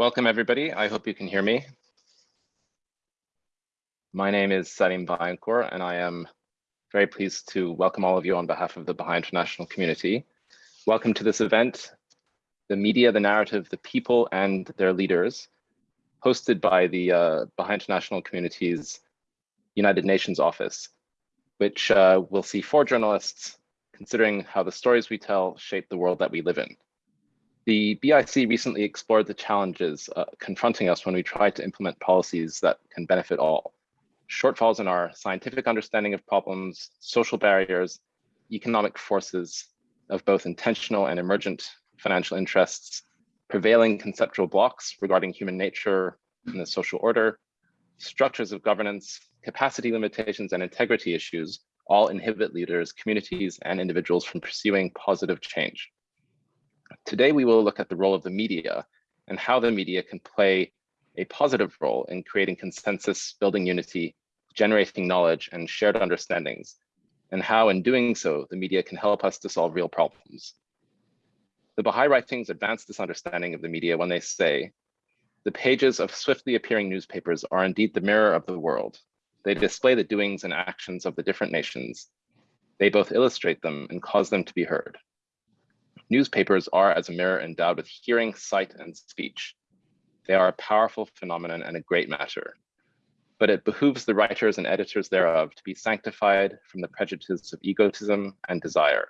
Welcome, everybody. I hope you can hear me. My name is Salim Vaillancourt, and I am very pleased to welcome all of you on behalf of the Baha'i International community. Welcome to this event, The Media, the Narrative, the People, and Their Leaders, hosted by the uh, Baha'i International Community's United Nations Office, which uh, will see four journalists considering how the stories we tell shape the world that we live in. The BIC recently explored the challenges uh, confronting us when we try to implement policies that can benefit all. Shortfalls in our scientific understanding of problems, social barriers, economic forces of both intentional and emergent financial interests, prevailing conceptual blocks regarding human nature and the social order, structures of governance, capacity limitations, and integrity issues all inhibit leaders, communities, and individuals from pursuing positive change. Today, we will look at the role of the media and how the media can play a positive role in creating consensus, building unity, generating knowledge and shared understandings, and how in doing so, the media can help us to solve real problems. The Baha'i writings advance this understanding of the media when they say, the pages of swiftly appearing newspapers are indeed the mirror of the world. They display the doings and actions of the different nations. They both illustrate them and cause them to be heard. Newspapers are as a mirror endowed with hearing, sight, and speech. They are a powerful phenomenon and a great matter. But it behooves the writers and editors thereof to be sanctified from the prejudices of egotism and desire,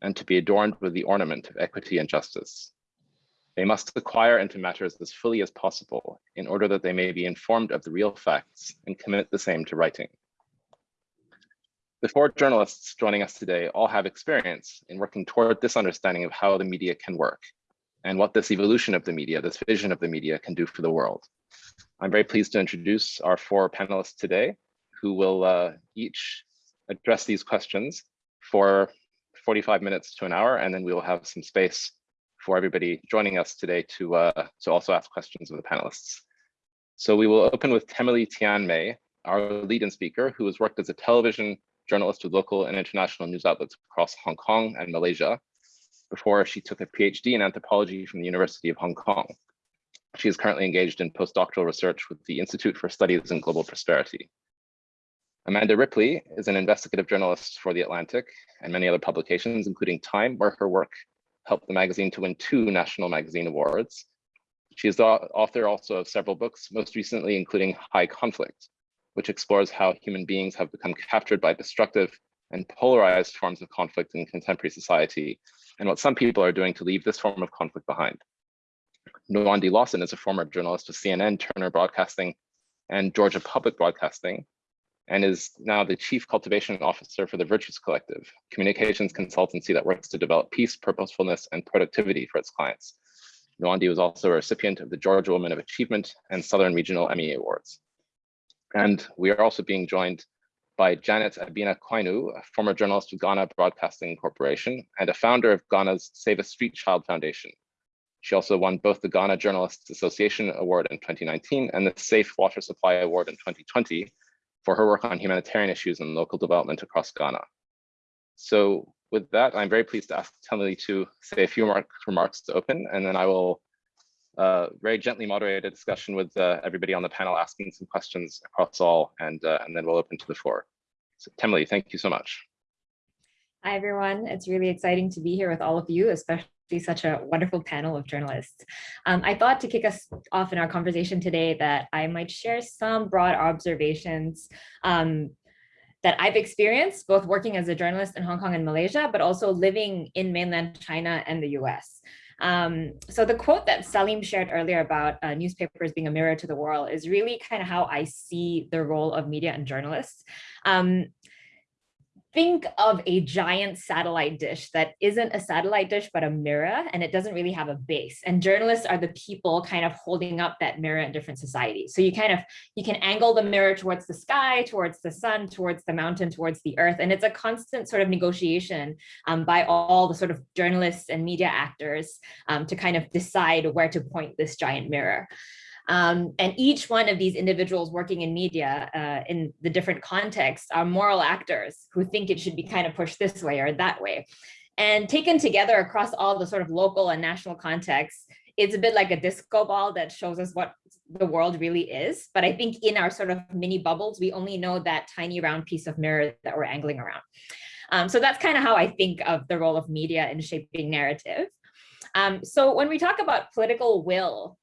and to be adorned with the ornament of equity and justice. They must acquire into matters as fully as possible in order that they may be informed of the real facts and commit the same to writing. The four journalists joining us today all have experience in working toward this understanding of how the media can work and what this evolution of the media, this vision of the media can do for the world. I'm very pleased to introduce our four panelists today who will uh, each address these questions for 45 minutes to an hour, and then we will have some space for everybody joining us today to, uh, to also ask questions of the panelists. So we will open with Temily Tian Mei, our lead in speaker, who has worked as a television journalist with local and international news outlets across Hong Kong and Malaysia before she took a PhD in anthropology from the University of Hong Kong. She is currently engaged in postdoctoral research with the Institute for Studies in Global Prosperity. Amanda Ripley is an investigative journalist for The Atlantic and many other publications, including Time, where her work helped the magazine to win two National Magazine Awards. She is the author also of several books, most recently including High Conflict, which explores how human beings have become captured by destructive and polarized forms of conflict in contemporary society, and what some people are doing to leave this form of conflict behind. Nwandi Lawson is a former journalist with CNN, Turner Broadcasting, and Georgia Public Broadcasting, and is now the Chief Cultivation Officer for the Virtues Collective, communications consultancy that works to develop peace, purposefulness, and productivity for its clients. Nwandi was also a recipient of the Georgia Woman of Achievement and Southern Regional Emmy Awards. And we are also being joined by Janet Abina Kwainu, a former journalist with Ghana Broadcasting Corporation and a founder of Ghana's Save a Street Child Foundation. She also won both the Ghana Journalists Association Award in 2019 and the Safe Water Supply Award in 2020 for her work on humanitarian issues and local development across Ghana. So with that, I'm very pleased to ask Temily to say a few remarks to open, and then I will uh, very gently moderate a discussion with uh, everybody on the panel asking some questions across all, and, uh, and then we'll open to the floor. So Temily, thank you so much. Hi, everyone. It's really exciting to be here with all of you, especially such a wonderful panel of journalists. Um, I thought to kick us off in our conversation today that I might share some broad observations um, that I've experienced both working as a journalist in Hong Kong and Malaysia, but also living in mainland China and the US. Um, so the quote that Salim shared earlier about uh, newspapers being a mirror to the world is really kind of how I see the role of media and journalists. Um, think of a giant satellite dish that isn't a satellite dish, but a mirror, and it doesn't really have a base. And journalists are the people kind of holding up that mirror in different societies. So you kind of, you can angle the mirror towards the sky, towards the sun, towards the mountain, towards the earth. And it's a constant sort of negotiation um, by all the sort of journalists and media actors um, to kind of decide where to point this giant mirror. Um, and each one of these individuals working in media uh, in the different contexts are moral actors who think it should be kind of pushed this way or that way. And taken together across all the sort of local and national contexts, it's a bit like a disco ball that shows us what the world really is. But I think in our sort of mini bubbles, we only know that tiny round piece of mirror that we're angling around. Um, so that's kind of how I think of the role of media in shaping narrative. Um, so when we talk about political will,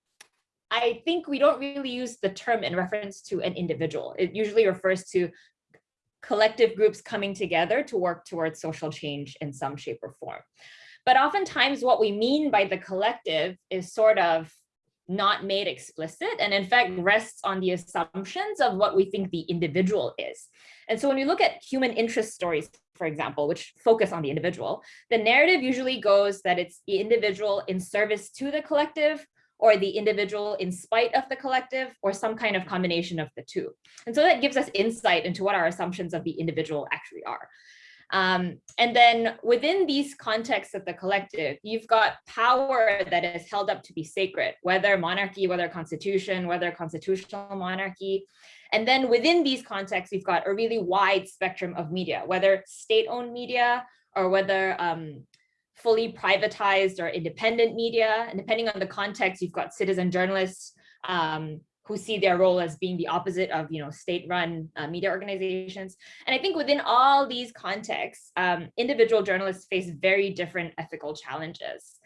I think we don't really use the term in reference to an individual. It usually refers to collective groups coming together to work towards social change in some shape or form. But oftentimes what we mean by the collective is sort of not made explicit and in fact rests on the assumptions of what we think the individual is. And so when you look at human interest stories, for example, which focus on the individual, the narrative usually goes that it's the individual in service to the collective or the individual in spite of the collective or some kind of combination of the two. And so that gives us insight into what our assumptions of the individual actually are. Um, and then within these contexts of the collective, you've got power that is held up to be sacred, whether monarchy, whether constitution, whether constitutional monarchy. And then within these contexts, you've got a really wide spectrum of media, whether state-owned media or whether um, fully privatized or independent media. And depending on the context, you've got citizen journalists um, who see their role as being the opposite of you know, state-run uh, media organizations. And I think within all these contexts, um, individual journalists face very different ethical challenges.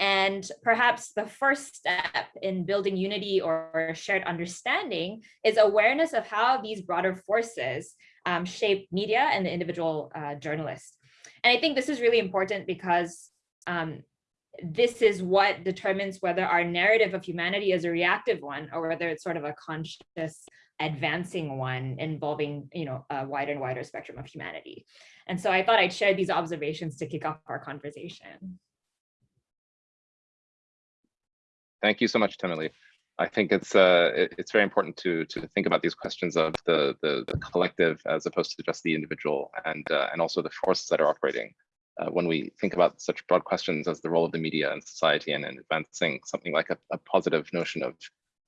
And perhaps the first step in building unity or shared understanding is awareness of how these broader forces um, shape media and the individual uh, journalist. And I think this is really important because um, this is what determines whether our narrative of humanity is a reactive one or whether it's sort of a conscious advancing one involving you know a wider and wider spectrum of humanity and so i thought i'd share these observations to kick off our conversation thank you so much Temily. I think it's uh it's very important to to think about these questions of the the, the collective as opposed to just the individual and uh, and also the forces that are operating uh, when we think about such broad questions as the role of the media in society and in advancing something like a, a positive notion of,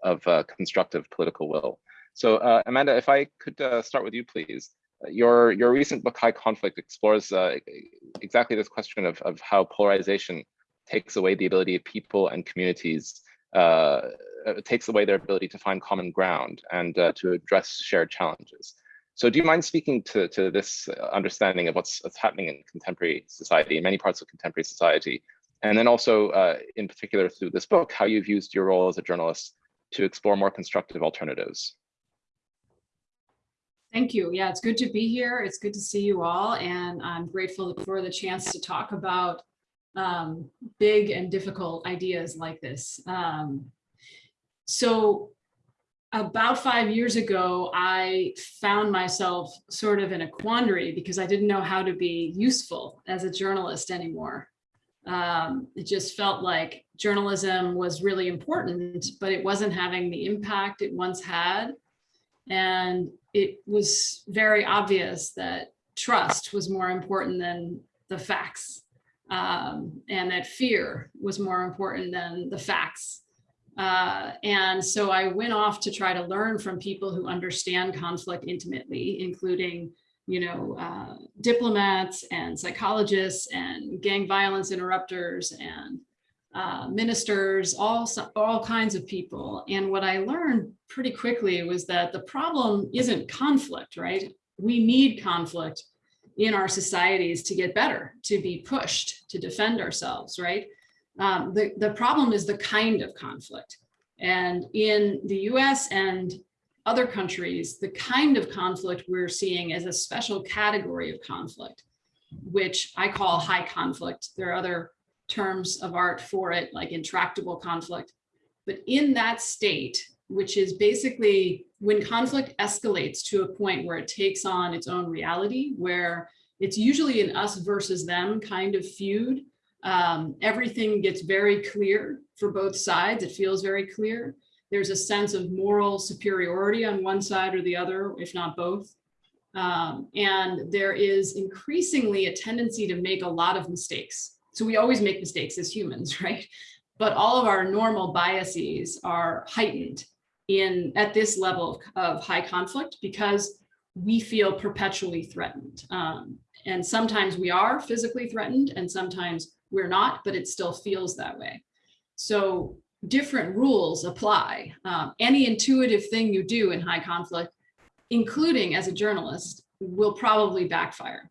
of uh, constructive political will. So uh, Amanda, if I could uh, start with you, please. Uh, your, your recent book, High Conflict, explores uh, exactly this question of, of how polarization takes away the ability of people and communities, takes away their ability to find common ground and to address shared challenges. So do you mind speaking to, to this understanding of what's, what's happening in contemporary society, in many parts of contemporary society, and then also uh, in particular through this book, how you've used your role as a journalist to explore more constructive alternatives? Thank you. Yeah, it's good to be here. It's good to see you all. And I'm grateful for the chance to talk about um, big and difficult ideas like this. Um, so about five years ago, I found myself sort of in a quandary because I didn't know how to be useful as a journalist anymore. Um, it just felt like journalism was really important, but it wasn't having the impact it once had. And it was very obvious that trust was more important than the facts um, and that fear was more important than the facts. Uh, and so I went off to try to learn from people who understand conflict intimately, including, you know, uh, diplomats and psychologists and gang violence interrupters and uh, ministers, all, all kinds of people. And what I learned pretty quickly was that the problem isn't conflict, right? We need conflict in our societies to get better, to be pushed, to defend ourselves, right? Um, the, the problem is the kind of conflict. And in the US and other countries, the kind of conflict we're seeing is a special category of conflict, which I call high conflict. There are other terms of art for it, like intractable conflict. But in that state, which is basically when conflict escalates to a point where it takes on its own reality, where it's usually an us versus them kind of feud, um, everything gets very clear for both sides. It feels very clear. There's a sense of moral superiority on one side or the other, if not both. Um, and there is increasingly a tendency to make a lot of mistakes. So we always make mistakes as humans, right? But all of our normal biases are heightened in at this level of high conflict because we feel perpetually threatened. Um, and sometimes we are physically threatened and sometimes we're not, but it still feels that way. So different rules apply. Um, any intuitive thing you do in high conflict, including as a journalist, will probably backfire,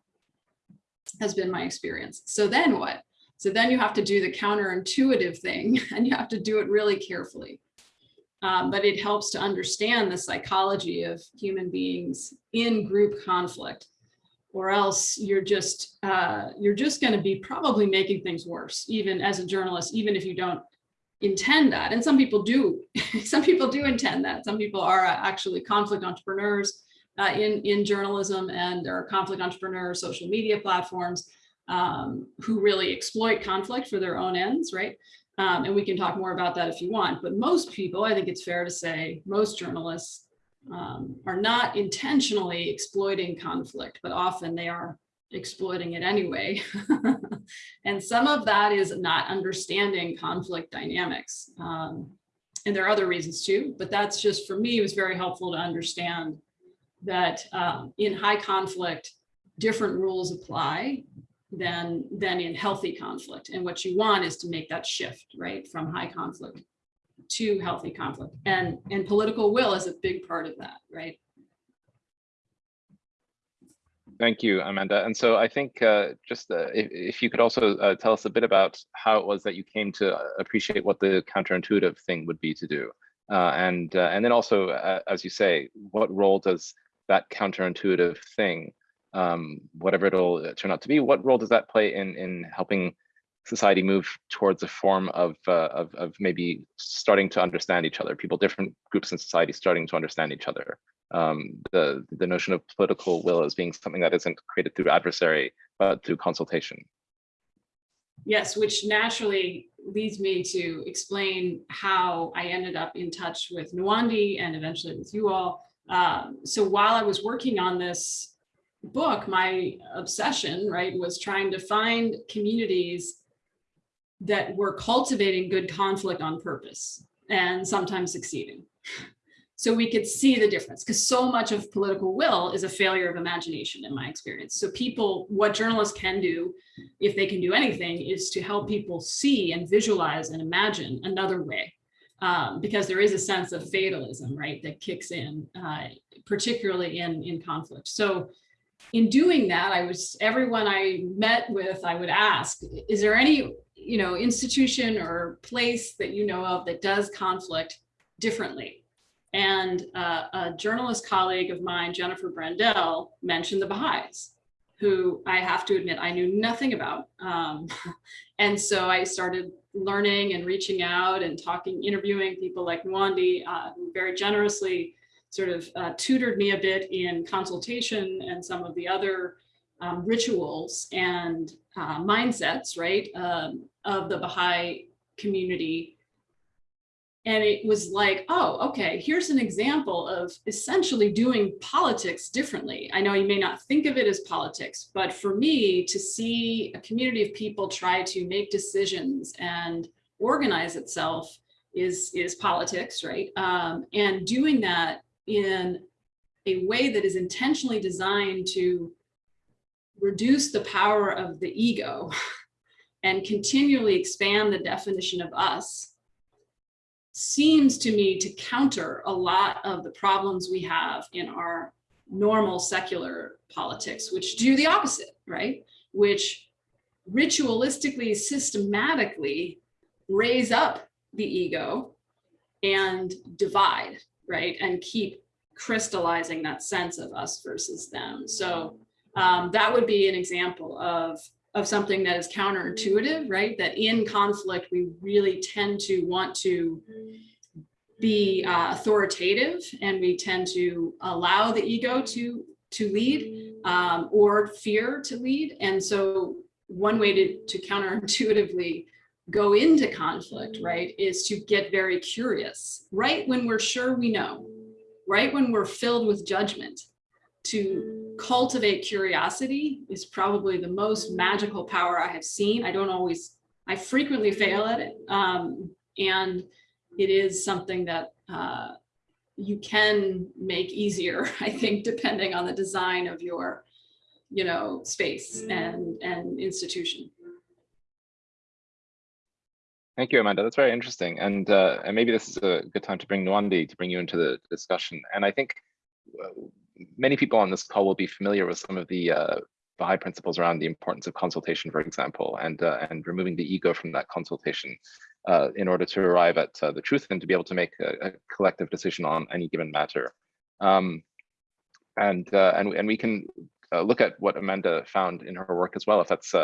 has been my experience. So then what? So then you have to do the counterintuitive thing and you have to do it really carefully. Um, but it helps to understand the psychology of human beings in group conflict or else you're just uh, you're just going to be probably making things worse even as a journalist even if you don't intend that. And some people do some people do intend that. Some people are actually conflict entrepreneurs uh, in in journalism and there are conflict entrepreneurs social media platforms um, who really exploit conflict for their own ends right? Um, and we can talk more about that if you want but most people i think it's fair to say most journalists um, are not intentionally exploiting conflict, but often they are exploiting it anyway. and some of that is not understanding conflict dynamics. Um, and there are other reasons too, but that's just for me, it was very helpful to understand that um, in high conflict, different rules apply than, than in healthy conflict. And what you want is to make that shift, right, from high conflict to healthy conflict. And, and political will is a big part of that, right? Thank you, Amanda. And so I think uh, just uh, if, if, you could also uh, tell us a bit about how it was that you came to appreciate what the counterintuitive thing would be to do. Uh, and, uh, and then also, uh, as you say, what role does that counterintuitive thing, um, whatever it'll turn out to be, what role does that play in, in helping society move towards a form of, uh, of, of maybe starting to understand each other, people, different groups in society starting to understand each other. Um, the, the notion of political will as being something that isn't created through adversary, but through consultation. Yes, which naturally leads me to explain how I ended up in touch with Nwandi and eventually with you all. Um, so while I was working on this book, my obsession, right, was trying to find communities that we're cultivating good conflict on purpose and sometimes succeeding. So we could see the difference because so much of political will is a failure of imagination in my experience. So people, what journalists can do, if they can do anything, is to help people see and visualize and imagine another way. Um, because there is a sense of fatalism, right, that kicks in, uh, particularly in, in conflict. So in doing that, I was, everyone I met with, I would ask, is there any you know, institution or place that you know of that does conflict differently. And uh, a journalist colleague of mine, Jennifer Brandel, mentioned the Baha'is, who I have to admit I knew nothing about. Um, and so I started learning and reaching out and talking, interviewing people like Nwandi, uh, who very generously sort of uh, tutored me a bit in consultation and some of the other um, rituals and uh, mindsets, right, um, of the Baha'i community. And it was like, oh, okay, here's an example of essentially doing politics differently. I know you may not think of it as politics, but for me to see a community of people try to make decisions and organize itself is, is politics, right? Um, and doing that in a way that is intentionally designed to reduce the power of the ego and continually expand the definition of us seems to me to counter a lot of the problems we have in our normal secular politics, which do the opposite, right? Which ritualistically, systematically raise up the ego and divide, right? And keep crystallizing that sense of us versus them. So um, that would be an example of of something that is counterintuitive, right? That in conflict, we really tend to want to be uh, authoritative and we tend to allow the ego to to lead um, or fear to lead. And so one way to, to counterintuitively go into conflict, right, is to get very curious, right when we're sure we know, right when we're filled with judgment, to cultivate curiosity is probably the most magical power I have seen. I don't always, I frequently fail at it. Um, and it is something that uh, you can make easier, I think, depending on the design of your, you know, space and, and institution. Thank you, Amanda. That's very interesting. And, uh, and maybe this is a good time to bring Nwandi to bring you into the discussion. And I think uh, many people on this call will be familiar with some of the uh, Baha'i principles around the importance of consultation, for example, and, uh, and removing the ego from that consultation uh, in order to arrive at uh, the truth and to be able to make a, a collective decision on any given matter. Um, and, uh, and, and we can uh, look at what Amanda found in her work as well, if that's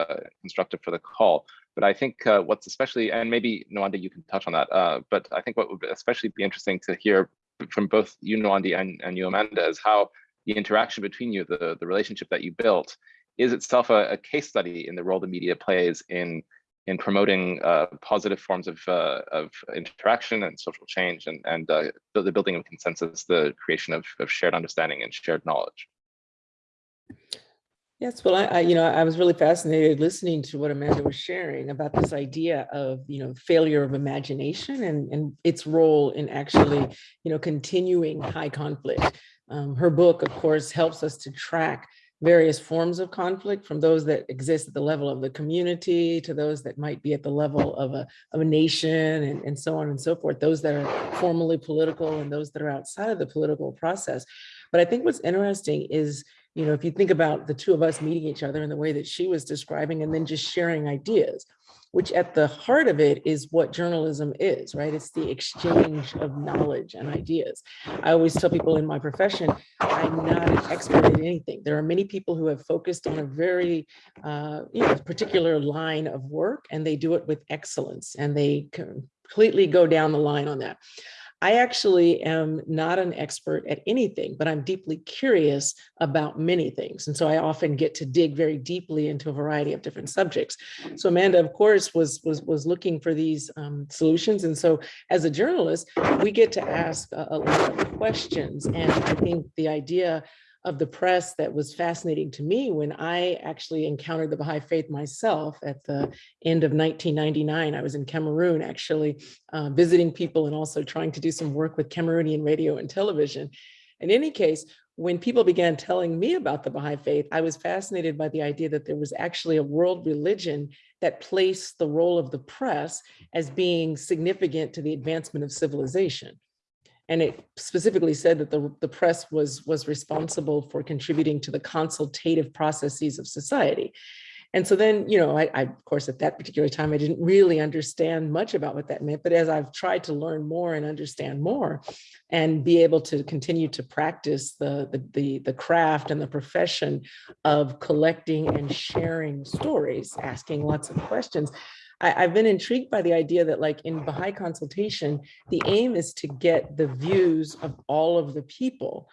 constructive for the call. But I think what's especially, and maybe Nwandi, you can touch on that, but I think what would especially be interesting to hear from both you, Nwandi, and, and you, Amanda, is how the interaction between you, the, the relationship that you built, is itself a, a case study in the role the media plays in in promoting uh, positive forms of, uh, of interaction and social change and, and uh, the building of consensus, the creation of, of shared understanding and shared knowledge. Yes, well, I, I, you know, I was really fascinated listening to what Amanda was sharing about this idea of, you know, failure of imagination and, and its role in actually, you know, continuing high conflict. Um, her book, of course, helps us to track various forms of conflict from those that exist at the level of the community to those that might be at the level of a, of a nation and, and so on and so forth, those that are formally political and those that are outside of the political process. But I think what's interesting is, you know, if you think about the two of us meeting each other in the way that she was describing and then just sharing ideas, which at the heart of it is what journalism is, right? It's the exchange of knowledge and ideas. I always tell people in my profession, I'm not an expert in anything. There are many people who have focused on a very uh, you know, particular line of work and they do it with excellence and they completely go down the line on that. I actually am not an expert at anything, but I'm deeply curious about many things. And so I often get to dig very deeply into a variety of different subjects. So Amanda, of course, was, was, was looking for these um, solutions. And so as a journalist, we get to ask a, a lot of questions. And I think the idea of the press that was fascinating to me when I actually encountered the Baha'i faith myself at the end of 1999. I was in Cameroon actually uh, visiting people and also trying to do some work with Cameroonian radio and television. In any case, when people began telling me about the Baha'i faith, I was fascinated by the idea that there was actually a world religion that placed the role of the press as being significant to the advancement of civilization. And it specifically said that the, the press was, was responsible for contributing to the consultative processes of society. And so then, you know, I, I, of course, at that particular time, I didn't really understand much about what that meant. But as I've tried to learn more and understand more and be able to continue to practice the, the, the, the craft and the profession of collecting and sharing stories, asking lots of questions, I, have been intrigued by the idea that like in Baha'i consultation, the aim is to get the views of all of the people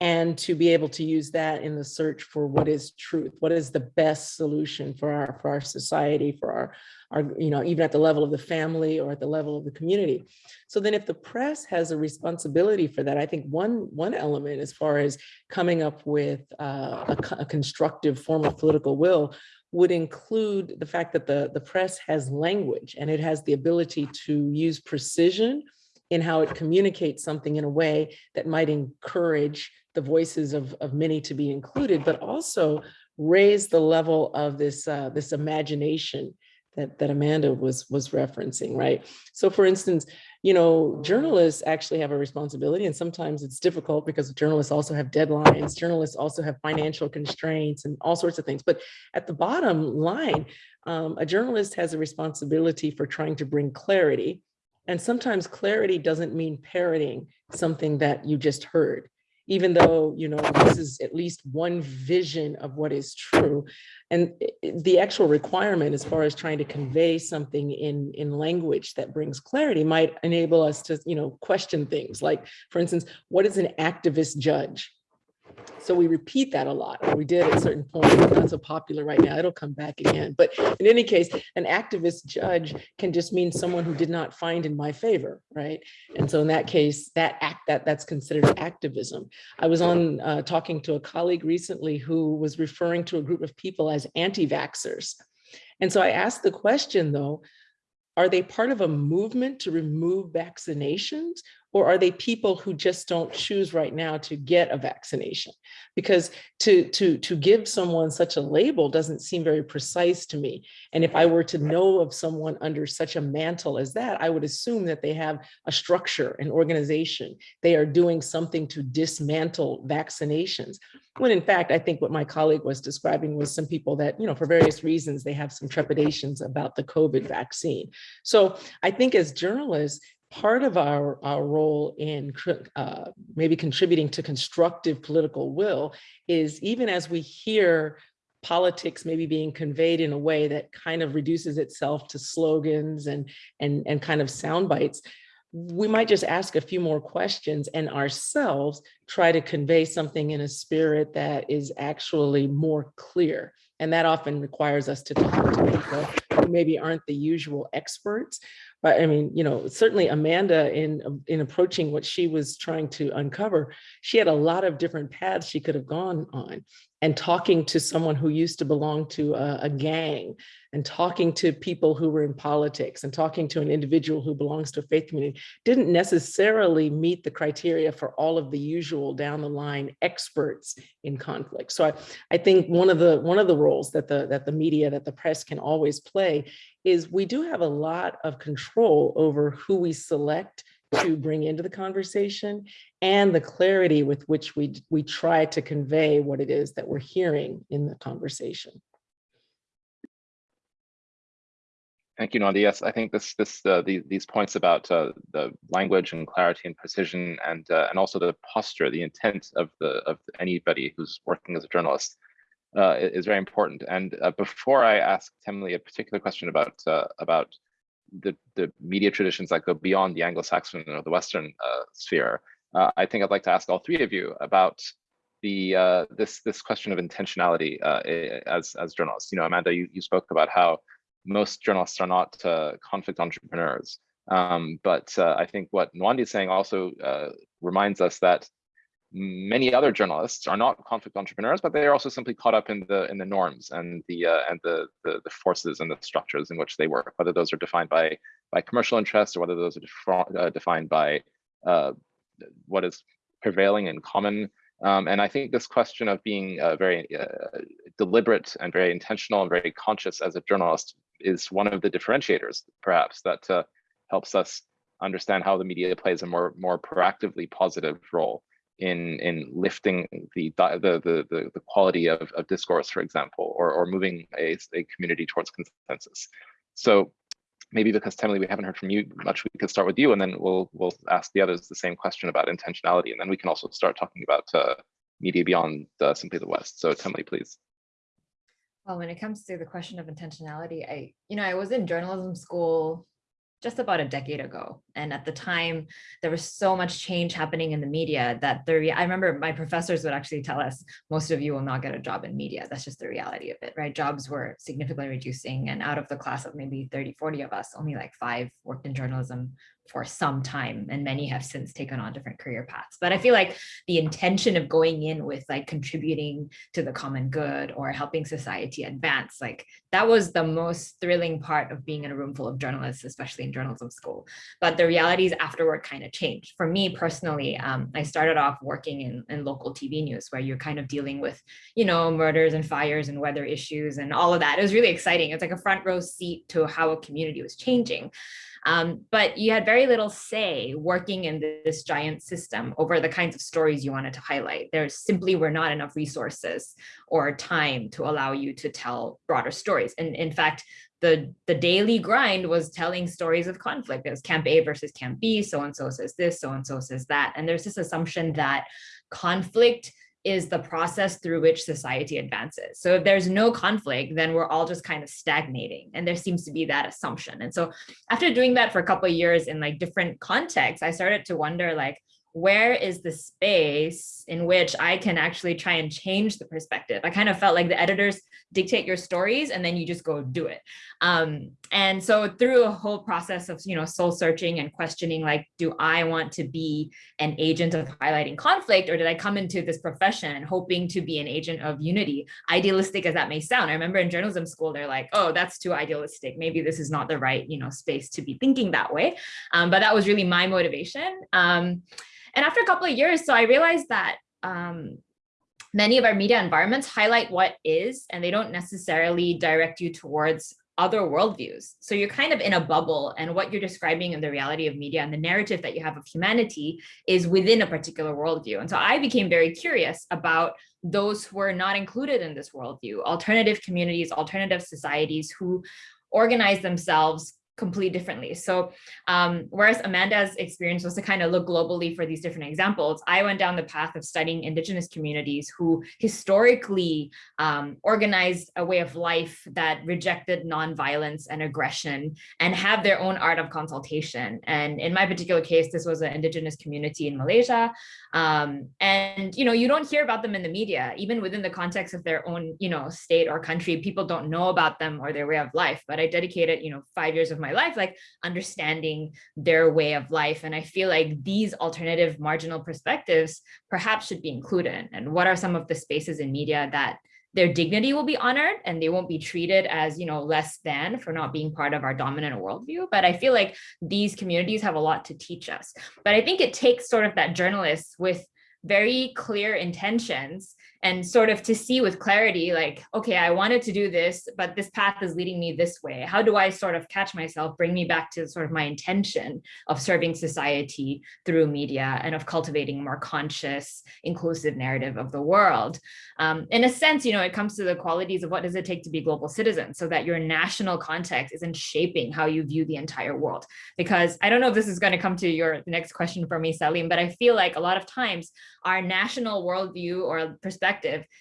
and to be able to use that in the search for what is truth, what is the best solution for our for our society, for our, our, you know, even at the level of the family or at the level of the community. So then if the press has a responsibility for that, I think one, one element as far as coming up with uh, a, a constructive form of political will would include the fact that the, the press has language and it has the ability to use precision in how it communicates something in a way that might encourage the voices of, of many to be included, but also raise the level of this, uh, this imagination that, that Amanda was, was referencing, right? So for instance, you know, journalists actually have a responsibility and sometimes it's difficult because journalists also have deadlines. Journalists also have financial constraints and all sorts of things. But at the bottom line, um, a journalist has a responsibility for trying to bring clarity. And sometimes clarity doesn't mean parroting something that you just heard even though, you know, this is at least one vision of what is true. And the actual requirement as far as trying to convey something in, in language that brings clarity might enable us to, you know, question things like, for instance, what is an activist judge? So we repeat that a lot. We did at certain points, not so popular right now. It'll come back again. But in any case, an activist judge can just mean someone who did not find in my favor, right? And so in that case, that act that that's considered activism. I was on uh, talking to a colleague recently who was referring to a group of people as anti-vaxxers. And so I asked the question though, are they part of a movement to remove vaccinations? Or are they people who just don't choose right now to get a vaccination? Because to, to, to give someone such a label doesn't seem very precise to me. And if I were to know of someone under such a mantle as that, I would assume that they have a structure, an organization. They are doing something to dismantle vaccinations. When in fact, I think what my colleague was describing was some people that, you know, for various reasons, they have some trepidations about the COVID vaccine. So I think as journalists, part of our, our role in uh, maybe contributing to constructive political will is even as we hear politics maybe being conveyed in a way that kind of reduces itself to slogans and, and, and kind of sound bites, we might just ask a few more questions and ourselves try to convey something in a spirit that is actually more clear. And that often requires us to talk to people who maybe aren't the usual experts, but I mean, you know, certainly Amanda in, um, in approaching what she was trying to uncover, she had a lot of different paths she could have gone on and talking to someone who used to belong to a, a, gang and talking to people who were in politics and talking to an individual who belongs to a faith community didn't necessarily meet the criteria for all of the usual down the line experts in conflict. So I, I think one of the one of the roles that the that the media, that the press can always play is we do have a lot of control over who we select to bring into the conversation and the clarity with which we, we try to convey what it is that we're hearing in the conversation. Thank you, Nadia. Yes, I think this, this, uh, the, these points about uh, the language and clarity and precision, and uh, and also the posture, the intent of the of anybody who's working as a journalist, uh, is very important. And uh, before I ask Temily a particular question about uh, about the the media traditions that go beyond the Anglo-Saxon or the Western uh, sphere, uh, I think I'd like to ask all three of you about the uh, this this question of intentionality as as journalists. You know, Amanda, you you spoke about how most journalists are not conflict entrepreneurs. Um, but I think what Nwandi is saying also reminds us that many other journalists are not conflict entrepreneurs, but they are also simply caught up in the in the norms and the uh, and the, the, the forces and the structures in which they work, whether those are defined by by commercial interests or whether those are uh, defined by uh, what is prevailing in common. Um, and I think this question of being uh, very uh, deliberate and very intentional and very conscious as a journalist is one of the differentiators, perhaps, that uh, helps us understand how the media plays a more more proactively positive role in in lifting the the the the, the quality of, of discourse, for example, or or moving a, a community towards consensus. So maybe because Temily, we haven't heard from you much, we could start with you, and then we'll we'll ask the others the same question about intentionality, and then we can also start talking about uh, media beyond uh, simply the West. So Temily, please. Well, when it comes to the question of intentionality, I, you know, I was in journalism school just about a decade ago. And at the time, there was so much change happening in the media that the I remember my professors would actually tell us, most of you will not get a job in media. That's just the reality of it, right? Jobs were significantly reducing. And out of the class of maybe 30, 40 of us, only like five worked in journalism for some time and many have since taken on different career paths. But i feel like the intention of going in with like contributing to the common good or helping society advance like that was the most thrilling part of being in a room full of journalists especially in journalism school. But the realities afterward kind of changed. For me personally um, i started off working in, in local tv news where you're kind of dealing with you know murders and fires and weather issues and all of that. It was really exciting. It's like a front row seat to how a community was changing um, but you had very little say working in this giant system over the kinds of stories you wanted to highlight. There simply were not enough resources or time to allow you to tell broader stories. And in fact, the, the daily grind was telling stories of conflict. It was camp A versus camp B, so-and-so says this, so-and-so says that. And there's this assumption that conflict is the process through which society advances. So if there's no conflict, then we're all just kind of stagnating. And there seems to be that assumption. And so after doing that for a couple of years in like different contexts, I started to wonder like, where is the space in which I can actually try and change the perspective? I kind of felt like the editors dictate your stories and then you just go do it. Um, and so through a whole process of, you know, soul searching and questioning, like, do I want to be an agent of highlighting conflict or did I come into this profession hoping to be an agent of unity? Idealistic as that may sound. I remember in journalism school, they're like, oh, that's too idealistic. Maybe this is not the right, you know, space to be thinking that way. Um, but that was really my motivation. Um, and after a couple of years, so I realized that um, many of our media environments highlight what is, and they don't necessarily direct you towards other worldviews. So you're kind of in a bubble and what you're describing in the reality of media and the narrative that you have of humanity is within a particular worldview. And so I became very curious about those who are not included in this worldview, alternative communities, alternative societies who organize themselves completely differently. So um, whereas Amanda's experience was to kind of look globally for these different examples, I went down the path of studying indigenous communities who historically um, organized a way of life that rejected nonviolence and aggression and have their own art of consultation. And in my particular case, this was an indigenous community in Malaysia. Um, and, you know, you don't hear about them in the media, even within the context of their own, you know, state or country, people don't know about them or their way of life. But I dedicated, you know, five years of my life, like understanding their way of life. And I feel like these alternative marginal perspectives perhaps should be included. And what are some of the spaces in media that their dignity will be honored and they won't be treated as you know less than for not being part of our dominant worldview but i feel like these communities have a lot to teach us but i think it takes sort of that journalist with very clear intentions and sort of to see with clarity, like, okay, I wanted to do this, but this path is leading me this way. How do I sort of catch myself, bring me back to sort of my intention of serving society through media and of cultivating a more conscious, inclusive narrative of the world? Um, in a sense, you know, it comes to the qualities of what does it take to be global citizen so that your national context isn't shaping how you view the entire world. Because I don't know if this is going to come to your next question for me, Salim, but I feel like a lot of times our national worldview or perspective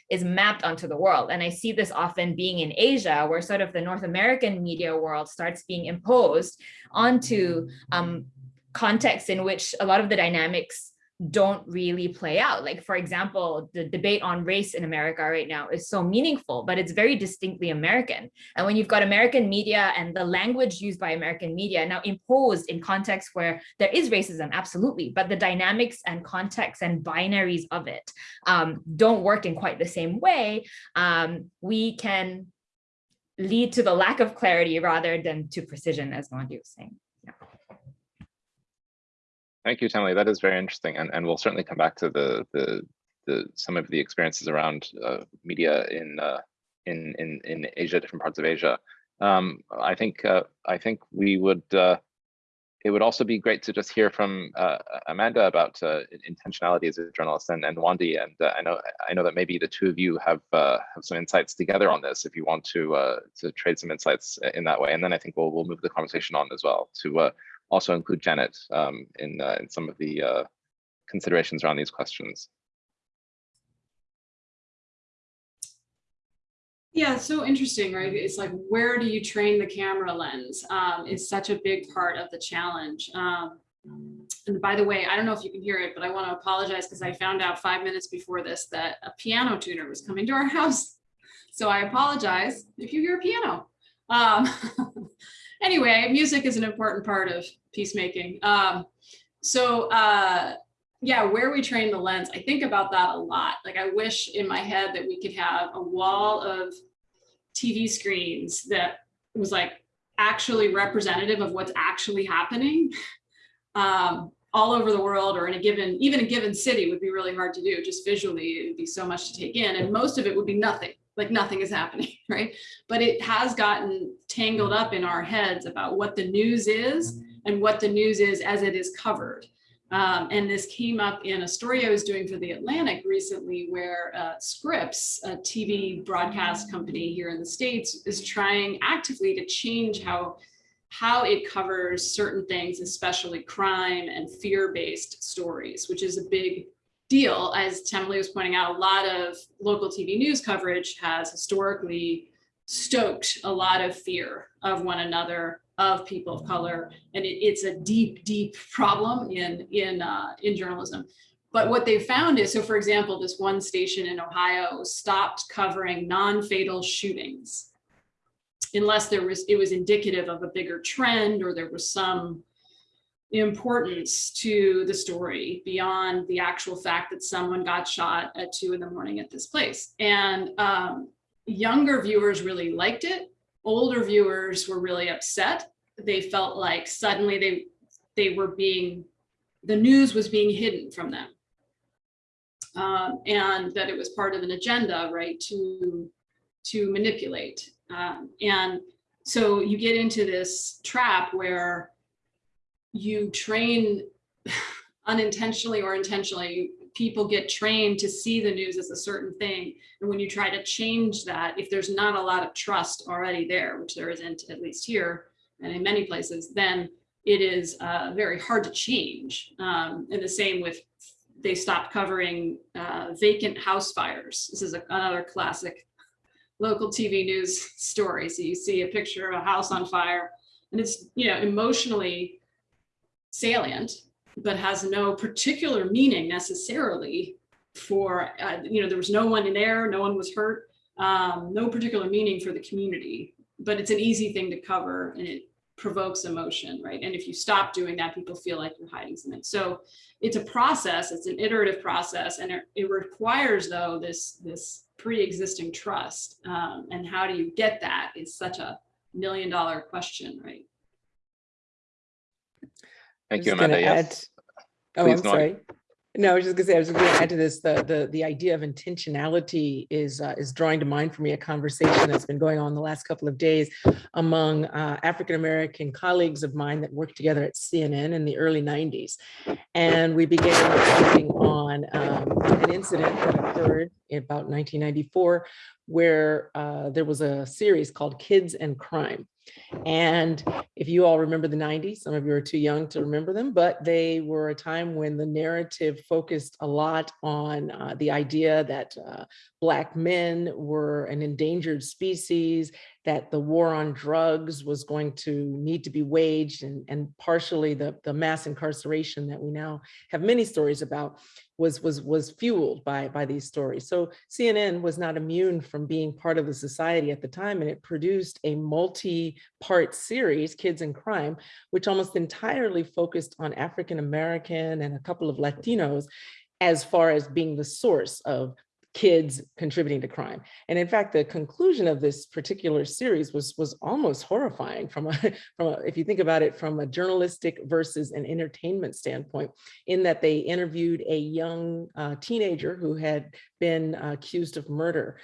is mapped onto the world. And I see this often being in Asia, where sort of the North American media world starts being imposed onto um, contexts in which a lot of the dynamics don't really play out. Like, for example, the debate on race in America right now is so meaningful, but it's very distinctly American. And when you've got American media and the language used by American media now imposed in contexts where there is racism, absolutely, but the dynamics and context and binaries of it um, don't work in quite the same way, um, we can lead to the lack of clarity rather than to precision, as Nwandi was saying. Thank you, Tammy. That is very interesting, and and we'll certainly come back to the the the some of the experiences around uh, media in uh, in in in Asia, different parts of Asia. Um, I think uh, I think we would. Uh, it would also be great to just hear from uh, Amanda about uh, intentionality as a journalist and, and Nwandi. And I know I know that maybe the two of you have have some insights together on this. If you want to to trade some insights in that way, and then I think we'll we'll move the conversation on as well to also include Janet um, in, uh, in some of the uh, considerations around these questions. Yeah, so interesting, right? It's like, where do you train the camera lens? Um, is such a big part of the challenge. Um, and by the way, I don't know if you can hear it, but I want to apologize because I found out five minutes before this that a piano tuner was coming to our house. So I apologize if you hear a piano. Um, anyway, music is an important part of peacemaking. Um, so uh, yeah, where we train the lens, I think about that a lot. Like I wish in my head that we could have a wall of TV screens that was like actually representative of what's actually happening um, all over the world or in a given, even a given city would be really hard to do. Just visually, it would be so much to take in and most of it would be nothing like nothing is happening, right? But it has gotten tangled up in our heads about what the news is and what the news is as it is covered. Um, and this came up in a story I was doing for The Atlantic recently where uh, Scripps, a TV broadcast company here in the States, is trying actively to change how, how it covers certain things, especially crime and fear-based stories, which is a big deal, as Temily was pointing out, a lot of local TV news coverage has historically stoked a lot of fear of one another of people of color. And it, it's a deep, deep problem in, in, uh, in journalism. But what they found is, so for example, this one station in Ohio stopped covering non-fatal shootings unless there was, it was indicative of a bigger trend or there was some importance to the story beyond the actual fact that someone got shot at two in the morning at this place. And um, younger viewers really liked it. Older viewers were really upset. They felt like suddenly they they were being, the news was being hidden from them. Um, and that it was part of an agenda, right, to, to manipulate. Um, and so you get into this trap where you train unintentionally or intentionally, people get trained to see the news as a certain thing. And when you try to change that, if there's not a lot of trust already there, which there isn't at least here and in many places, then it is uh, very hard to change. Um, and the same with they stopped covering uh, vacant house fires. This is a, another classic local TV news story. So you see a picture of a house on fire and it's, you know, emotionally salient, but has no particular meaning necessarily for, uh, you know, there was no one in there, no one was hurt, um, no particular meaning for the community, but it's an easy thing to cover and it provokes emotion, right? And if you stop doing that, people feel like you're hiding something. So it's a process, it's an iterative process, and it, it requires though this, this pre-existing trust. Um, and how do you get that is such a million dollar question, right? Thank you, Amanda. Yes. add- Oh, I'm sorry. No, I was just gonna say, I was gonna add to this, the, the, the idea of intentionality is, uh, is drawing to mind for me a conversation that's been going on the last couple of days among uh, African-American colleagues of mine that worked together at CNN in the early nineties. And we began reflecting on um, an incident that occurred in about nineteen ninety-four where uh, there was a series called Kids and Crime. And if you all remember the 90s, some of you are too young to remember them, but they were a time when the narrative focused a lot on uh, the idea that uh, Black men were an endangered species, that the war on drugs was going to need to be waged, and, and partially the, the mass incarceration that we now have many stories about was was was fueled by by these stories. So CNN was not immune from being part of the society at the time, and it produced a multi-part series, Kids in Crime, which almost entirely focused on African American and a couple of Latinos as far as being the source of kids contributing to crime. And in fact, the conclusion of this particular series was, was almost horrifying from a, from a, if you think about it from a journalistic versus an entertainment standpoint, in that they interviewed a young uh, teenager who had been uh, accused of murder.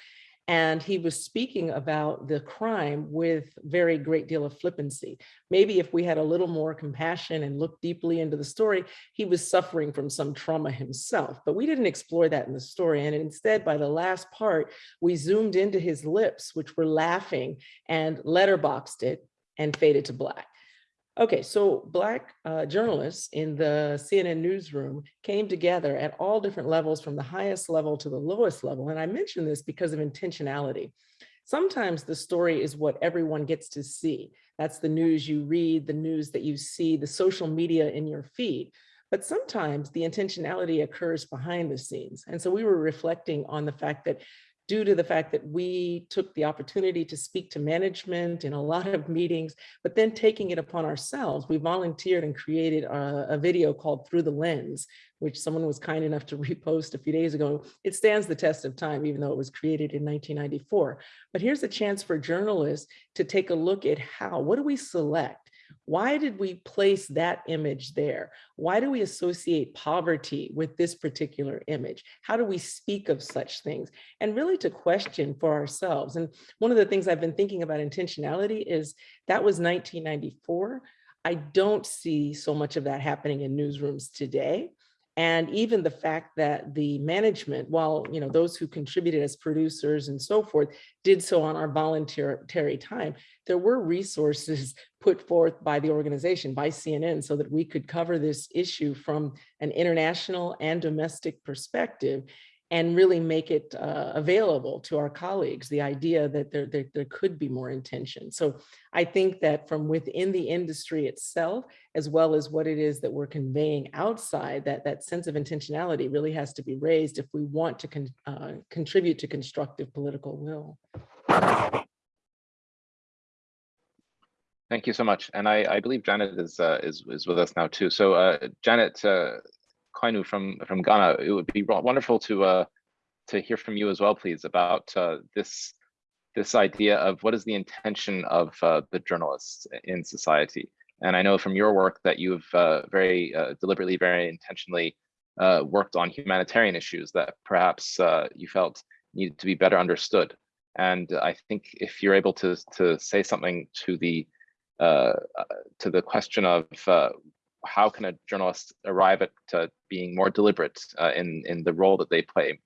And he was speaking about the crime with very great deal of flippancy. Maybe if we had a little more compassion and looked deeply into the story, he was suffering from some trauma himself, but we didn't explore that in the story. And instead, by the last part, we zoomed into his lips, which were laughing and letterboxed it and faded to black. Okay, so Black uh, journalists in the CNN newsroom came together at all different levels from the highest level to the lowest level. And I mention this because of intentionality. Sometimes the story is what everyone gets to see. That's the news you read, the news that you see, the social media in your feed. But sometimes the intentionality occurs behind the scenes. And so we were reflecting on the fact that due to the fact that we took the opportunity to speak to management in a lot of meetings, but then taking it upon ourselves, we volunteered and created a, a, video called Through the Lens, which someone was kind enough to repost a few days ago. It stands the test of time, even though it was created in 1994. But here's a chance for journalists to take a look at how, what do we select? Why did we place that image there? Why do we associate poverty with this particular image? How do we speak of such things? And really to question for ourselves. And one of the things I've been thinking about intentionality is that was 1994. I don't see so much of that happening in newsrooms today. And even the fact that the management, while you know those who contributed as producers and so forth, did so on our voluntary time, there were resources put forth by the organization, by CNN, so that we could cover this issue from an international and domestic perspective. And really make it uh, available to our colleagues, the idea that there, there, there could be more intention. So I think that from within the industry itself, as well as what it is that we're conveying outside, that, that sense of intentionality really has to be raised if we want to con uh, contribute to constructive political will. Thank you so much. And I, I believe Janet is, uh, is, is with us now too. So uh, Janet uh, From, from Ghana, it would be wonderful to, uh, to hear from you as well, please, about uh, this, this idea of what is the intention of uh, the journalists in society. And I know from your work that you've uh, very uh, deliberately, very intentionally uh, worked on humanitarian issues that perhaps you felt needed to be better understood. And I think if you're able to, to say something to the uh, to the question of uh, how can a journalist arrive at uh, being more deliberate uh, in in the role that they play,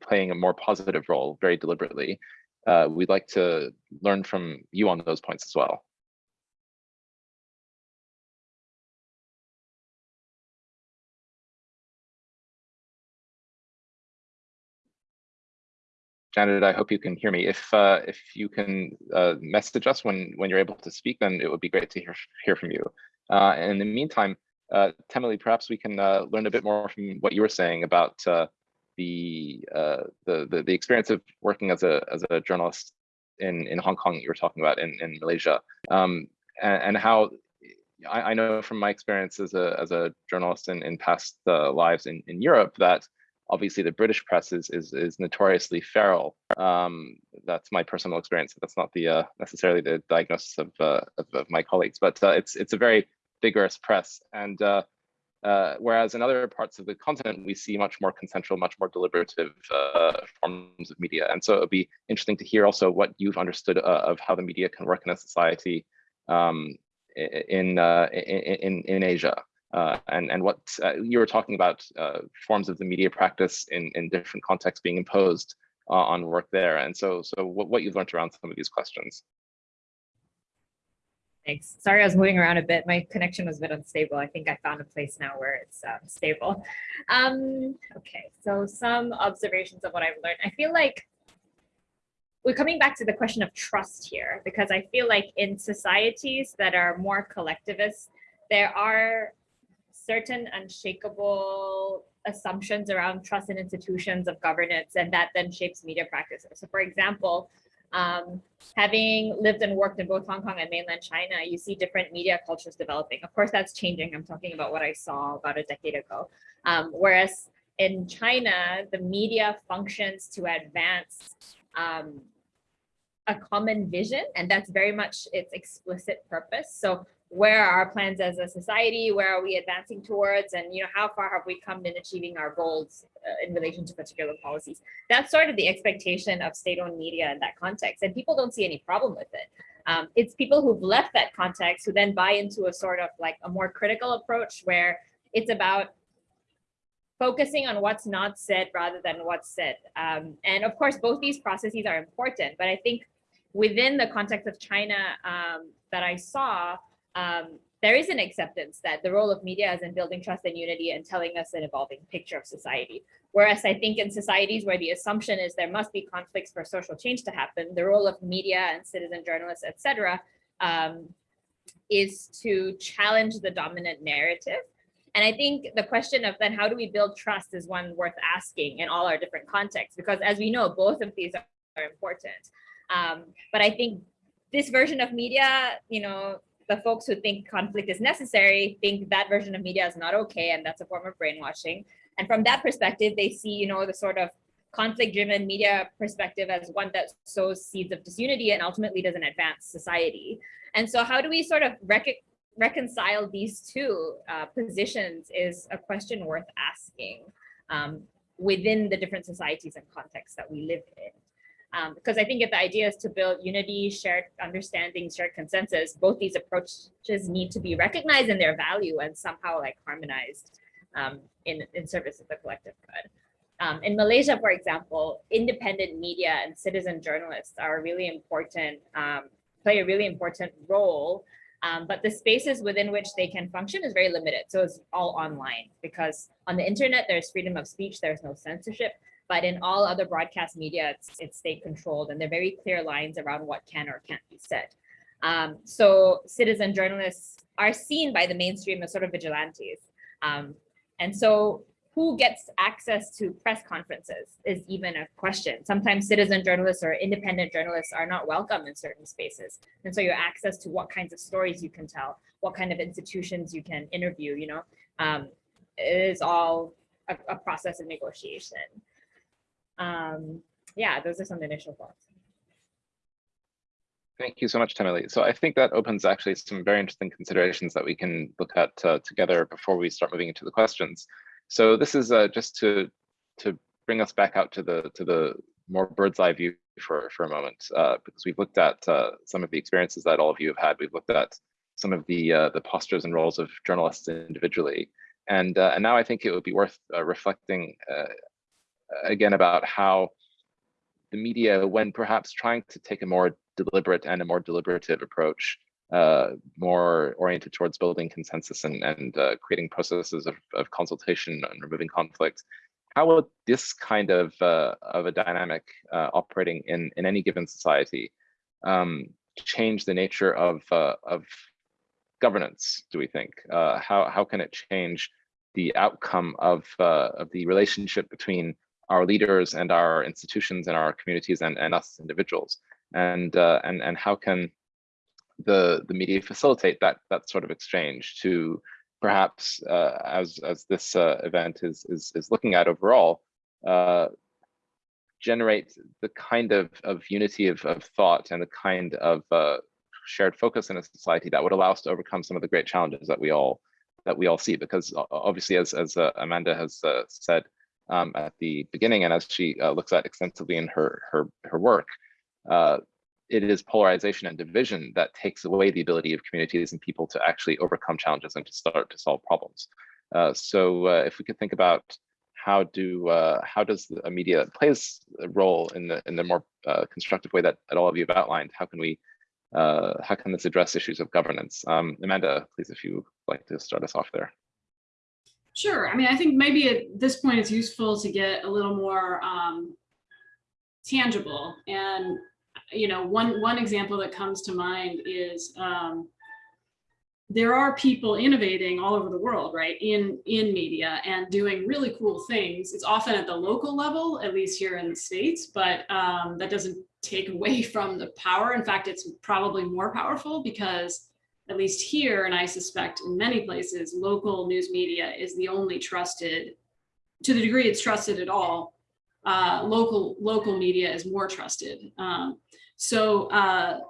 playing a more positive role very deliberately. Uh, we'd like to learn from you on those points as well. Janet, I hope you can hear me. If uh, if you can uh, message us when when you're able to speak, then it would be great to hear hear from you. Uh, and in the meantime, uh, Temily, perhaps we can uh, learn a bit more from what you were saying about uh, the, uh, the, the the experience of working as a as a journalist in in Hong Kong. You were talking about in in Malaysia, um, and, and how I, I, know from my experience as a as a journalist in in past uh, lives in in Europe that obviously the British press is is, is notoriously feral. Um, that's my personal experience. That's not the uh, necessarily the diagnosis of, uh, of, of my colleagues, but uh, it's it's a very vigorous press. And uh, uh, whereas in other parts of the continent, we see much more consensual, much more deliberative uh, forms of media. And so it would be interesting to hear also what you've understood of how the media can work in a society um, in, in in Asia uh, and and what uh, you were talking about uh, forms of the media practice in in different contexts being imposed uh, on work there and so so what, what you've learned around some of these questions Thanks. Sorry, I was moving around a bit. My connection was a bit unstable. I think I found a place now where it's um, stable. Um, okay, so some observations of what I've learned. I feel like we're coming back to the question of trust here, because I feel like in societies that are more collectivist, there are certain unshakable assumptions around trust in institutions of governance, and that then shapes media practices. So for example, um, having lived and worked in both Hong Kong and mainland China, you see different media cultures developing. Of course, that's changing. I'm talking about what I saw about a decade ago. Um, whereas in China, the media functions to advance um, a common vision, and that's very much its explicit purpose. So where are our plans as a society? Where are we advancing towards? And you know, how far have we come in achieving our goals uh, in relation to particular policies? That's sort of the expectation of state-owned media in that context. And people don't see any problem with it. Um, it's people who've left that context who then buy into a sort of like a more critical approach where it's about focusing on what's not said rather than what's said. Um, and of course, both these processes are important, but I think within the context of China um, that I saw, um, there is an acceptance that the role of media is in building trust and unity and telling us an evolving picture of society. Whereas I think in societies where the assumption is there must be conflicts for social change to happen, the role of media and citizen journalists, etc., um, is to challenge the dominant narrative. And I think the question of then how do we build trust is one worth asking in all our different contexts, because as we know, both of these are important. Um, but I think this version of media, you know, the folks who think conflict is necessary think that version of media is not okay and that's a form of brainwashing. And from that perspective, they see, you know, the sort of conflict-driven media perspective as one that sows seeds of disunity and ultimately doesn't advance society. And so how do we sort of rec reconcile these two uh, positions is a question worth asking um, within the different societies and contexts that we live in. Um, because I think if the idea is to build unity, shared understanding, shared consensus, both these approaches need to be recognized in their value and somehow like harmonized um, in, in service of the collective good. Um, in Malaysia, for example, independent media and citizen journalists are really important, um, play a really important role, um, but the spaces within which they can function is very limited. So it's all online because on the internet, there's freedom of speech, there's no censorship, But in all other broadcast media, it's, it's state controlled and there are very clear lines around what can or can't be said. Um, so citizen journalists are seen by the mainstream as sort of vigilantes. Um, and so who gets access to press conferences is even a question. Sometimes citizen journalists or independent journalists are not welcome in certain spaces. And so your access to what kinds of stories you can tell, what kind of institutions you can interview, you know, um, is all a, a process of negotiation. Um, yeah, those are some initial thoughts. Thank you so much, Temily. So I think that opens actually some very interesting considerations that we can look at uh, together before we start moving into the questions. So this is uh, just to to bring us back out to the to the more bird's eye view for for a moment, uh, because we've looked at uh, some of the experiences that all of you have had. We've looked at some of the uh, the postures and roles of journalists individually, and uh, and now I think it would be worth reflecting again about how the media, when perhaps trying to take a more deliberate and a more deliberative approach, uh, more oriented towards building consensus and, and uh, creating processes of, of consultation and removing conflict. How would this kind of, uh, of a dynamic uh, operating in, in any given society um, change the nature of, uh, of governance, do we think? Uh, how, how can it change the outcome of, of the relationship between our leaders and our institutions and our communities and, and us individuals? And, and, and how can the the media facilitate that that sort of exchange to perhaps uh, as as this uh, event is is is looking at overall uh, generate the kind of of unity of, of thought and the kind of uh, shared focus in a society that would allow us to overcome some of the great challenges that we all that we all see because obviously as as uh, Amanda has uh, said um, at the beginning and as she looks at extensively in her her her work it is polarization and division that takes away the ability of communities and people to actually overcome challenges and to start to solve problems. Uh, so uh, if we could think about how do uh, how does a media that plays a role in the in the more uh, constructive way that, that all of you have outlined, how can we uh, how can this address issues of governance? Um, Amanda, please, if you like to start us off there. Sure. I mean, I think maybe at this point it's useful to get a little more um, tangible and you know, one, one example that comes to mind is um, there are people innovating all over the world, right, in, in media and doing really cool things. It's often at the local level, at least here in the States, but um, that doesn't take away from the power. In fact, it's probably more powerful because at least here, and I suspect in many places, local news media is the only trusted, to the degree it's trusted at all, uh, local local media is more trusted. Um, so uh,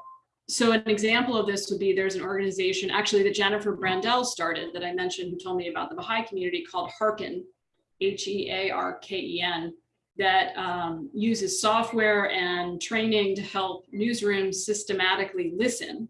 so an example of this would be there's an organization actually that Jennifer Brandel started that I mentioned who told me about the Baha'i community called Hearken, H-E-A-R-K-E-N, that um, uses software and training to help newsrooms systematically listen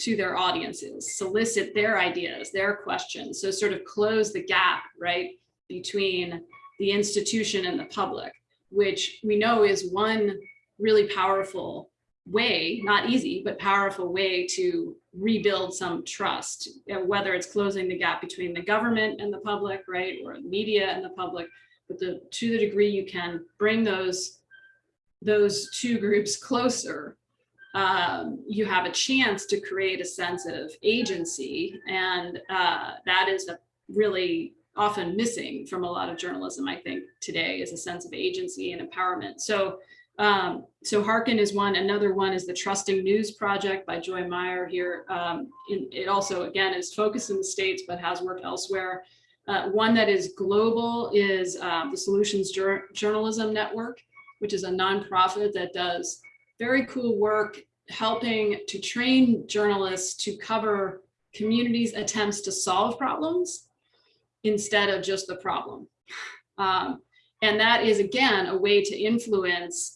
to their audiences, solicit their ideas, their questions. So sort of close the gap, right, between the institution and the public which we know is one really powerful way, not easy, but powerful way to rebuild some trust, uh, whether it's closing the gap between the government and the public, right, or media and the public, but the, to the degree you can bring those, those two groups closer, um, you have a chance to create a sense of agency. And uh, that is a really often missing from a lot of journalism, I think, today is a sense of agency and empowerment. So, um, so Hearken is one. Another one is the Trusting News Project by Joy Mayer here. Um, in, it also, again, is focused in the States, but has worked elsewhere. Uh, one that is global is uh, the Solutions Journalism Network, which is a nonprofit that does very cool work helping to train journalists to cover communities' attempts to solve problems instead of just the problem. Um, and that is, again, a way to influence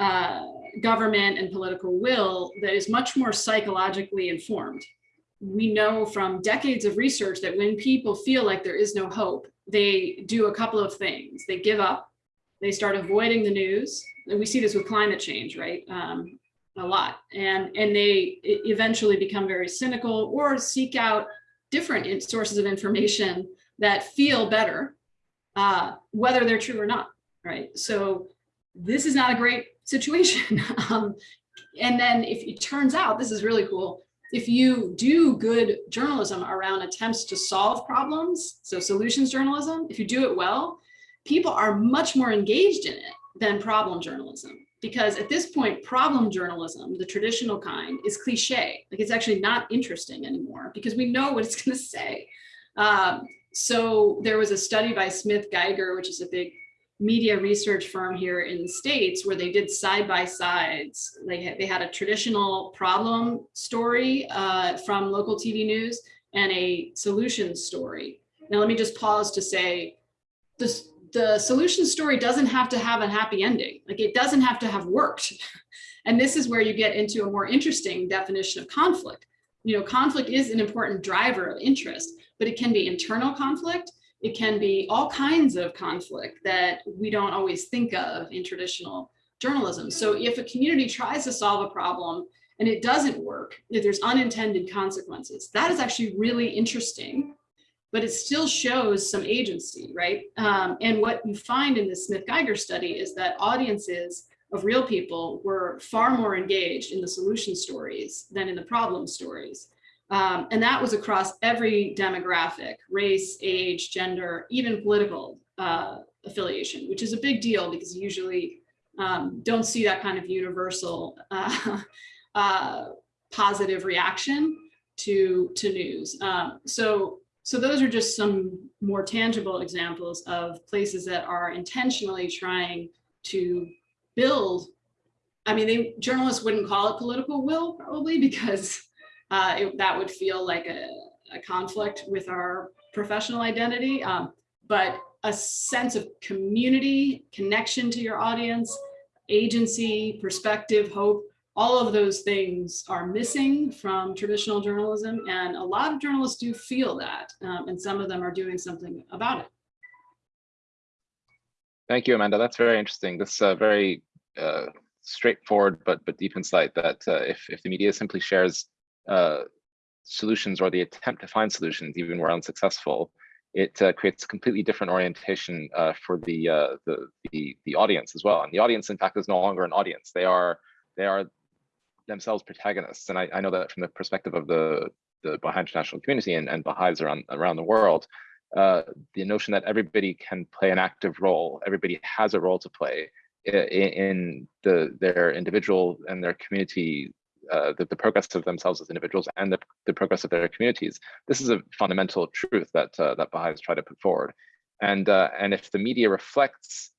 uh, government and political will that is much more psychologically informed. We know from decades of research that when people feel like there is no hope, they do a couple of things. They give up, they start avoiding the news. And we see this with climate change, right? Um, a lot. And, and they eventually become very cynical or seek out different sources of information that feel better, uh, whether they're true or not, right? So this is not a great situation. um, and then if it turns out, this is really cool, if you do good journalism around attempts to solve problems, so solutions journalism, if you do it well, people are much more engaged in it than problem journalism. Because at this point, problem journalism, the traditional kind, is cliche. Like it's actually not interesting anymore because we know what it's going to say. Um, so there was a study by Smith Geiger, which is a big media research firm here in the States where they did side by sides. They had, they had a traditional problem story uh, from local TV news and a solution story. Now, let me just pause to say this, the solution story doesn't have to have a happy ending. Like it doesn't have to have worked. And this is where you get into a more interesting definition of conflict. You know, conflict is an important driver of interest, but it can be internal conflict it can be all kinds of conflict that we don't always think of in traditional journalism. So if a community tries to solve a problem and it doesn't work, if there's unintended consequences, that is actually really interesting, but it still shows some agency, right? Um, and what you find in the Smith-Geiger study is that audiences of real people were far more engaged in the solution stories than in the problem stories. Um, and that was across every demographic, race, age, gender, even political uh, affiliation, which is a big deal because you usually um, don't see that kind of universal uh, uh, positive reaction to, to news. Um, so, so those are just some more tangible examples of places that are intentionally trying to build I mean, they journalists wouldn't call it political will probably because uh, it, that would feel like a, a, conflict with our professional identity. Um, but a sense of community, connection to your audience, agency, perspective, hope, all of those things are missing from traditional journalism. And a lot of journalists do feel that, um, and some of them are doing something about it. Thank you, Amanda. That's very interesting. This uh, very uh, straightforward but but deep insight that uh, if if the media simply shares uh, solutions or the attempt to find solutions, even where unsuccessful, it uh, creates a completely different orientation uh, for the, the, the the audience as well. And the audience, in fact, is no longer an audience. They are they are themselves protagonists. And I, I know that from the perspective of the the Baha'i international community and, and Baha'is around around the world, uh, the notion that everybody can play an active role, everybody has a role to play in, in the their individual and their community uh, the, the, progress of themselves as individuals and the, the, progress of their communities. This is a fundamental truth that uh, that Baha'is try to put forward. And, uh, and if the media reflects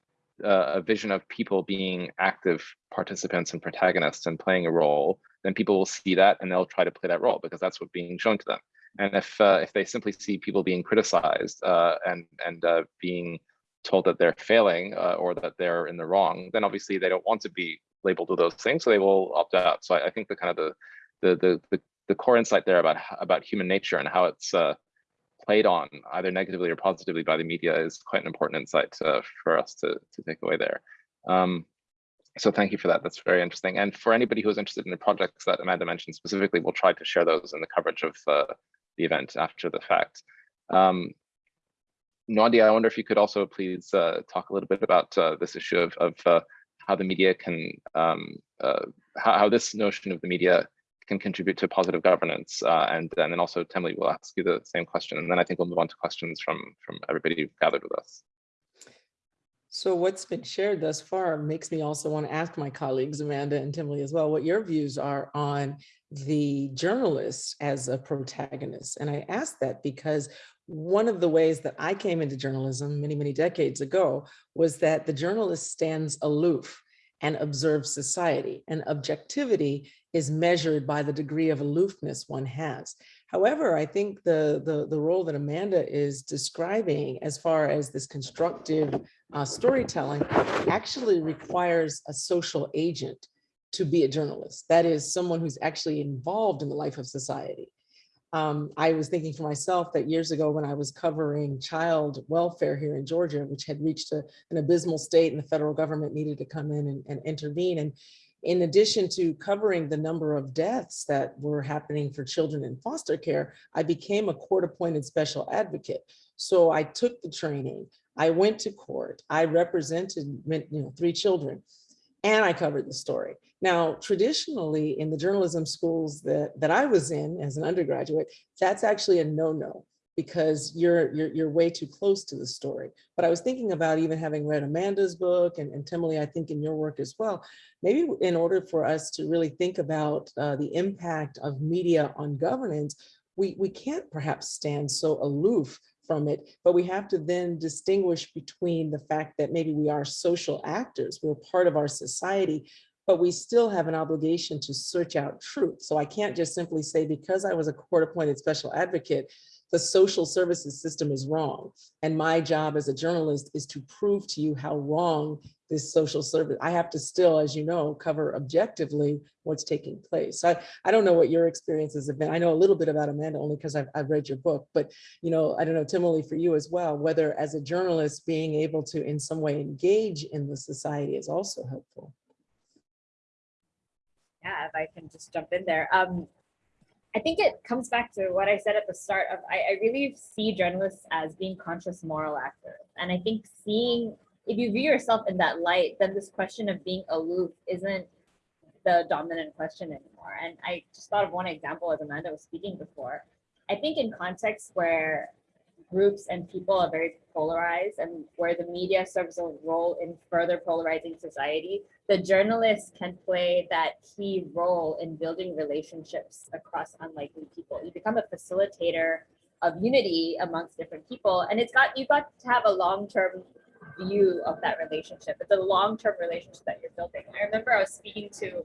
uh, a vision of people being active participants and protagonists and playing a role, then people will see that and they'll try to play that role because that's what's being shown to them. And if uh, if they simply see people being criticized and and being told that they're failing or that they're in the wrong, then obviously they don't want to be labeled with those things, so they will opt out. So I, I think the kind of the, the the the the core insight there about about human nature and how it's uh, played on either negatively or positively by the media is quite an important insight uh, for us to to take away there. Um, so thank you for that. That's very interesting. And for anybody who is interested in the projects that Amanda mentioned specifically, we'll try to share those in the coverage of uh, the event after the fact. Um, Nadia, I wonder if you could also please uh, talk a little bit about uh, this issue of, of uh, how the media can, um, uh, how, how, this notion of the media can contribute to positive governance. Uh, and, and then also, Temily will ask you the same question. And then I think we'll move on to questions from, from everybody who gathered with us. So what's been shared thus far makes me also want to ask my colleagues, Amanda and Temily as well, what your views are on the journalist as a protagonist. And I ask that because one of the ways that I came into journalism many, many decades ago was that the journalist stands aloof and observe society and objectivity is measured by the degree of aloofness one has. However, I think the, the, the role that Amanda is describing as far as this constructive uh, storytelling actually requires a social agent to be a journalist. That is someone who's actually involved in the life of society. Um, I was thinking for myself that years ago when I was covering child welfare here in Georgia, which had reached a, an abysmal state and the federal government needed to come in and, and intervene. And in addition to covering the number of deaths that were happening for children in foster care, I became a court appointed special advocate. So I took the training I went to court, I represented, you know, three children, and I covered the story. Now, traditionally in the journalism schools that, that I was in as an undergraduate, that's actually a no-no because you're, you're, you're way too close to the story. But I was thinking about even having read Amanda's book and, and Temily, I think in your work as well, maybe in order for us to really think about uh, the impact of media on governance, we, we can't perhaps stand so aloof from it, but we have to then distinguish between the fact that maybe we are social actors, we're part of our society, but we still have an obligation to search out truth. So I can't just simply say, because I was a court appointed special advocate, the social services system is wrong. And my job as a journalist is to prove to you how wrong this social service, I have to still, as you know, cover objectively what's taking place. So I, I don't know what your experiences have been. I know a little bit about Amanda only because I've, I've read your book, but you know, I don't know, Timothy, for you as well, whether as a journalist being able to in some way engage in the society is also helpful. If I can just jump in there. Um, I think it comes back to what I said at the start of, I, I really see journalists as being conscious moral actors. And I think seeing, if you view yourself in that light, then this question of being aloof isn't the dominant question anymore. And I just thought of one example as Amanda was speaking before. I think in contexts where groups and people are very polarized and where the media serves a role in further polarizing society, the journalist can play that key role in building relationships across unlikely people. You become a facilitator of unity amongst different people. And it's got, you've got to have a long-term view of that relationship. It's a long-term relationship that you're building. I remember I was speaking to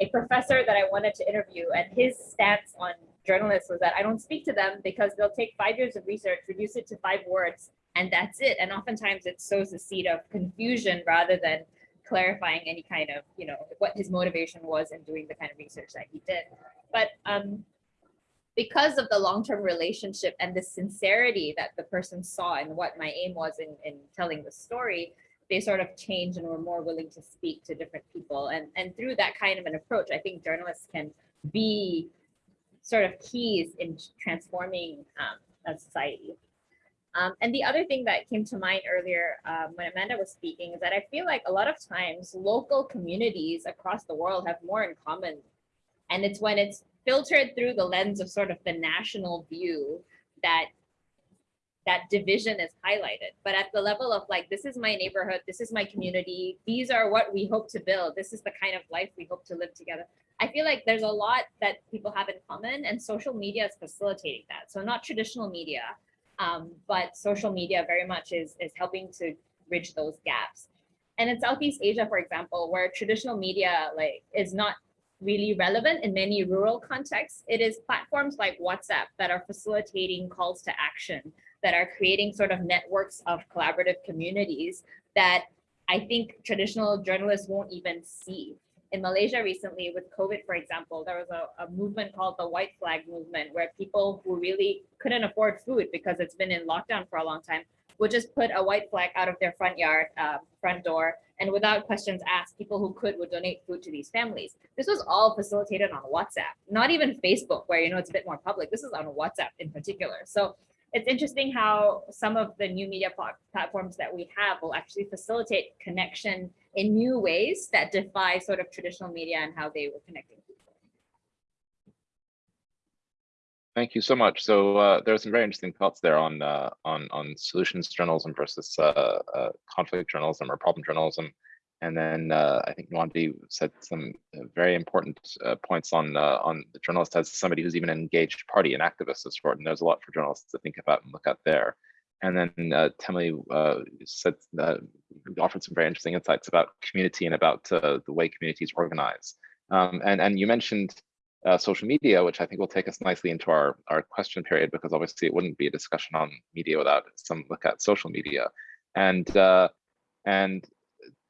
a professor that I wanted to interview and his stance on journalists was that I don't speak to them because they'll take five years of research, reduce it to five words, and that's it. And oftentimes it sows the seed of confusion rather than clarifying any kind of, you know, what his motivation was in doing the kind of research that he did. But um, because of the long-term relationship and the sincerity that the person saw and what my aim was in, in telling the story, they sort of changed and were more willing to speak to different people. And, and through that kind of an approach, I think journalists can be sort of keys in transforming um, a society. Um, and the other thing that came to mind earlier um, when Amanda was speaking is that I feel like a lot of times local communities across the world have more in common. And it's when it's filtered through the lens of sort of the national view that that division is highlighted. But at the level of like, this is my neighborhood, this is my community, these are what we hope to build, this is the kind of life we hope to live together. I feel like there's a lot that people have in common and social media is facilitating that. So not traditional media, um, but social media very much is, is helping to bridge those gaps. And in Southeast Asia, for example, where traditional media like is not really relevant in many rural contexts, it is platforms like WhatsApp that are facilitating calls to action, that are creating sort of networks of collaborative communities that I think traditional journalists won't even see in Malaysia recently with COVID, for example, there was a, a, movement called the white flag movement where people who really couldn't afford food because it's been in lockdown for a long time would just put a white flag out of their front yard, uh, front door, and without questions asked, people who could would donate food to these families. This was all facilitated on WhatsApp, not even Facebook, where you know it's a bit more public. This is on WhatsApp in particular. So it's interesting how some of the new media platforms that we have will actually facilitate connection in new ways that defy sort of traditional media and how they were connecting people. Thank you so much. So uh, there are some very interesting thoughts there on uh, on on solutions journalism versus uh, uh conflict journalism or problem journalism. And then uh, I think Nwandi said some uh, very important points on on the journalist as somebody who's even an engaged party, an activist of sport. And there's a lot for journalists to think about and look at there. And then uh, uh, said uh, offered some very interesting insights about community and about uh, the way communities organize. Um, and, and you mentioned uh, social media, which I think will take us nicely into our, our question period, because obviously it wouldn't be a discussion on media without some look at social media. And uh, and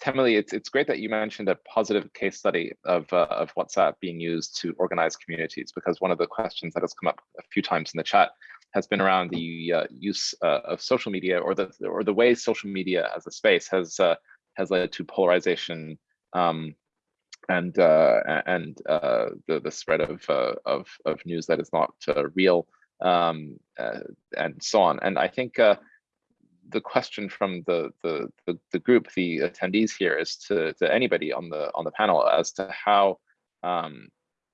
Temily, it's, it's great that you mentioned a positive case study of, uh, of WhatsApp being used to organize communities, because one of the questions that has come up a few times in the chat has been around the uh, use uh, of social media or the or the way social media as a space has uh, has led to polarization um, and uh, and uh, the the spread of of of news that is not real um, and so on. And I think the question from the, the the the group, the attendees here, is to to anybody on the on the panel as to how um,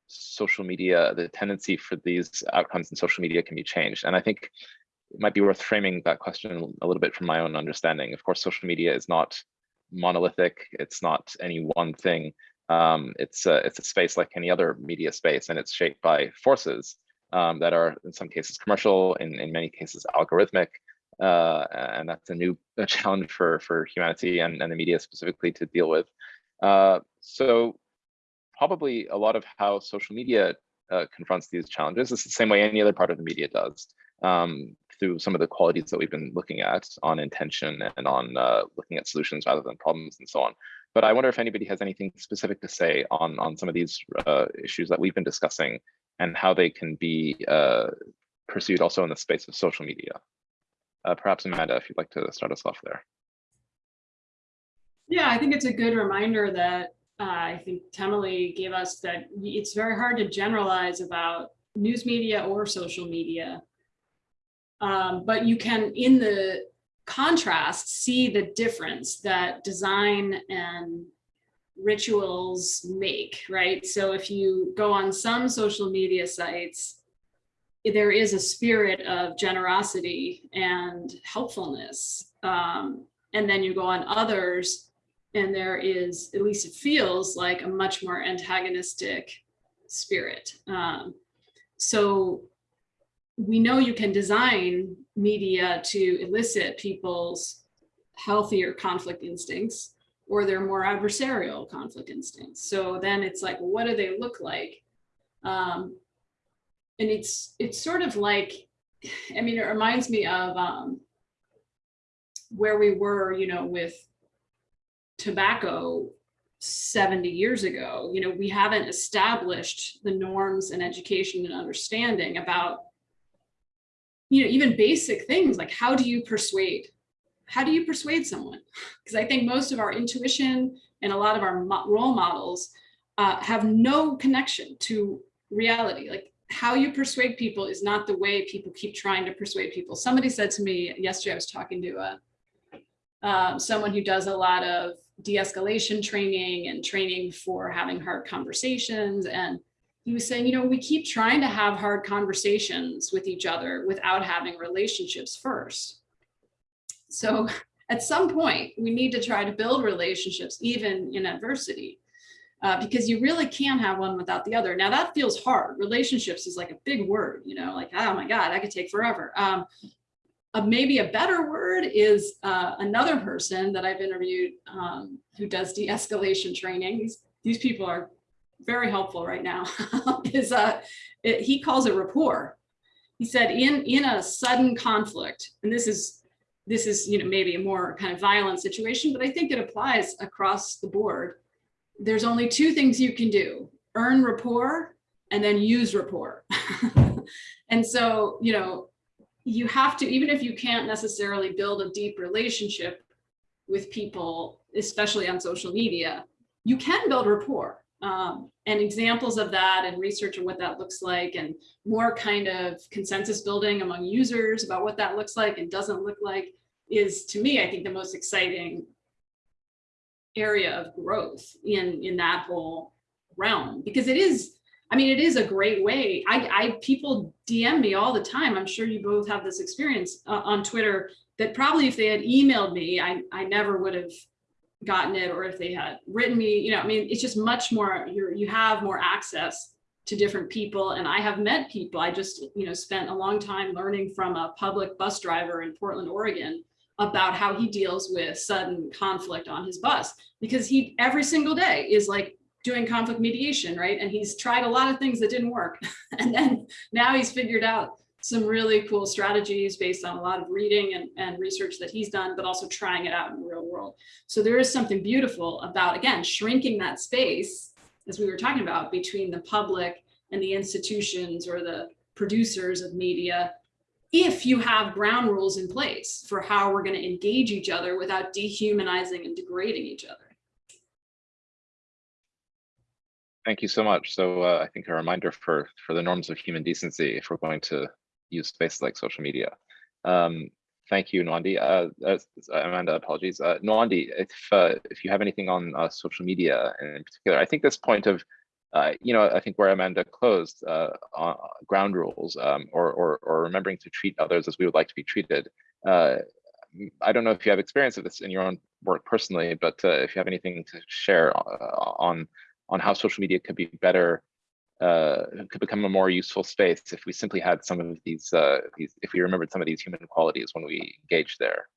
social media, the tendency for these outcomes in social media can be changed. And I think it might be worth framing that question a little bit from my own understanding. Of course, social media is not monolithic. It's not any one thing. Um, it's a, it's a space like any other media space, and it's shaped by forces um, that are in some cases commercial, in, in many cases algorithmic. Uh, and that's a new challenge for, for humanity and, and the media specifically to deal with. Uh, so probably a lot of how social media uh, confronts these challenges is the same way any other part of the media does um, through some of the qualities that we've been looking at on intention and on uh, looking at solutions rather than problems and so on. But I wonder if anybody has anything specific to say on, on some of these uh, issues that we've been discussing and how they can be uh, pursued also in the space of social media. Uh, perhaps Amanda, if you'd like to start us off there. Yeah, I think it's a good reminder that uh, I think Temily gave us that it's very hard to generalize about news media or social media. Um, but you can, in the contrast, see the difference that design and rituals make, right? So if you go on some social media sites, there is a spirit of generosity and helpfulness. Um, and then you go on others and there is, at least it feels like a much more antagonistic spirit. Um, so we know you can design media to elicit people's healthier conflict instincts or their more adversarial conflict instincts. So then it's like, what do they look like? Um, and it's it's sort of like, I mean, it reminds me of um, where we were, you know, with tobacco 70 years ago. You know, we haven't established the norms and education and understanding about you know, even basic things like how do you persuade? How do you persuade someone? Because I think most of our intuition and a lot of our role models uh, have no connection to reality. Like how you persuade people is not the way people keep trying to persuade people. Somebody said to me yesterday, I was talking to a, uh, someone who does a lot of de-escalation training and training for having hard conversations. And he was saying, you know, we keep trying to have hard conversations with each other without having relationships first. So at some point, we need to try to build relationships even in adversity. Uh, because you really can't have one without the other. Now that feels hard. Relationships is like a big word, you know, like, oh my God, that could take forever. Um, uh, maybe a better word is uh, another person that I've interviewed um, who does de-escalation training. These, these people are very helpful right now is uh, it, he calls it rapport. He said in in a sudden conflict, and this is this is you know maybe a more kind of violent situation, but I think it applies across the board. There's only two things you can do: earn rapport and then use rapport. and so you know you have to even if you can't necessarily build a deep relationship with people, especially on social media, you can build rapport um, and examples of that and research of what that looks like and more kind of consensus building among users about what that looks like and doesn't look like is to me, I think the most exciting area of growth in, in that whole realm because it is, I mean, it is a great way. I, I people DM me all the time. I'm sure you both have this experience uh, on Twitter that probably if they had emailed me, I, I never would have gotten it or if they had written me, you know, I mean, it's just much more, you're, you have more access to different people. And I have met people. I just, you know, spent a long time learning from a public bus driver in Portland, Oregon, about how he deals with sudden conflict on his bus because he every single day is like doing conflict mediation, right? And he's tried a lot of things that didn't work. and then now he's figured out some really cool strategies based on a lot of reading and, and research that he's done, but also trying it out in the real world. So there is something beautiful about, again, shrinking that space, as we were talking about, between the public and the institutions or the producers of media, if you have ground rules in place for how we're going to engage each other without dehumanizing and degrading each other. Thank you so much. So uh, I think a reminder for for the norms of human decency if we're going to use spaces like social media. Um, thank you, Nwandi. Uh, uh, Amanda, apologies. Uh, Nwandi, if uh, if you have anything on uh, social media in particular, I think this point of, uh, you know, I think where Amanda closed, uh, on ground rules, um, or, or or remembering to treat others as we would like to be treated. Uh, I don't know if you have experience of this in your own work personally, but uh, if you have anything to share uh, on on how social media could be better uh, could become a more useful space if we simply had some of these, uh, these, if we remembered some of these human qualities when we engage there.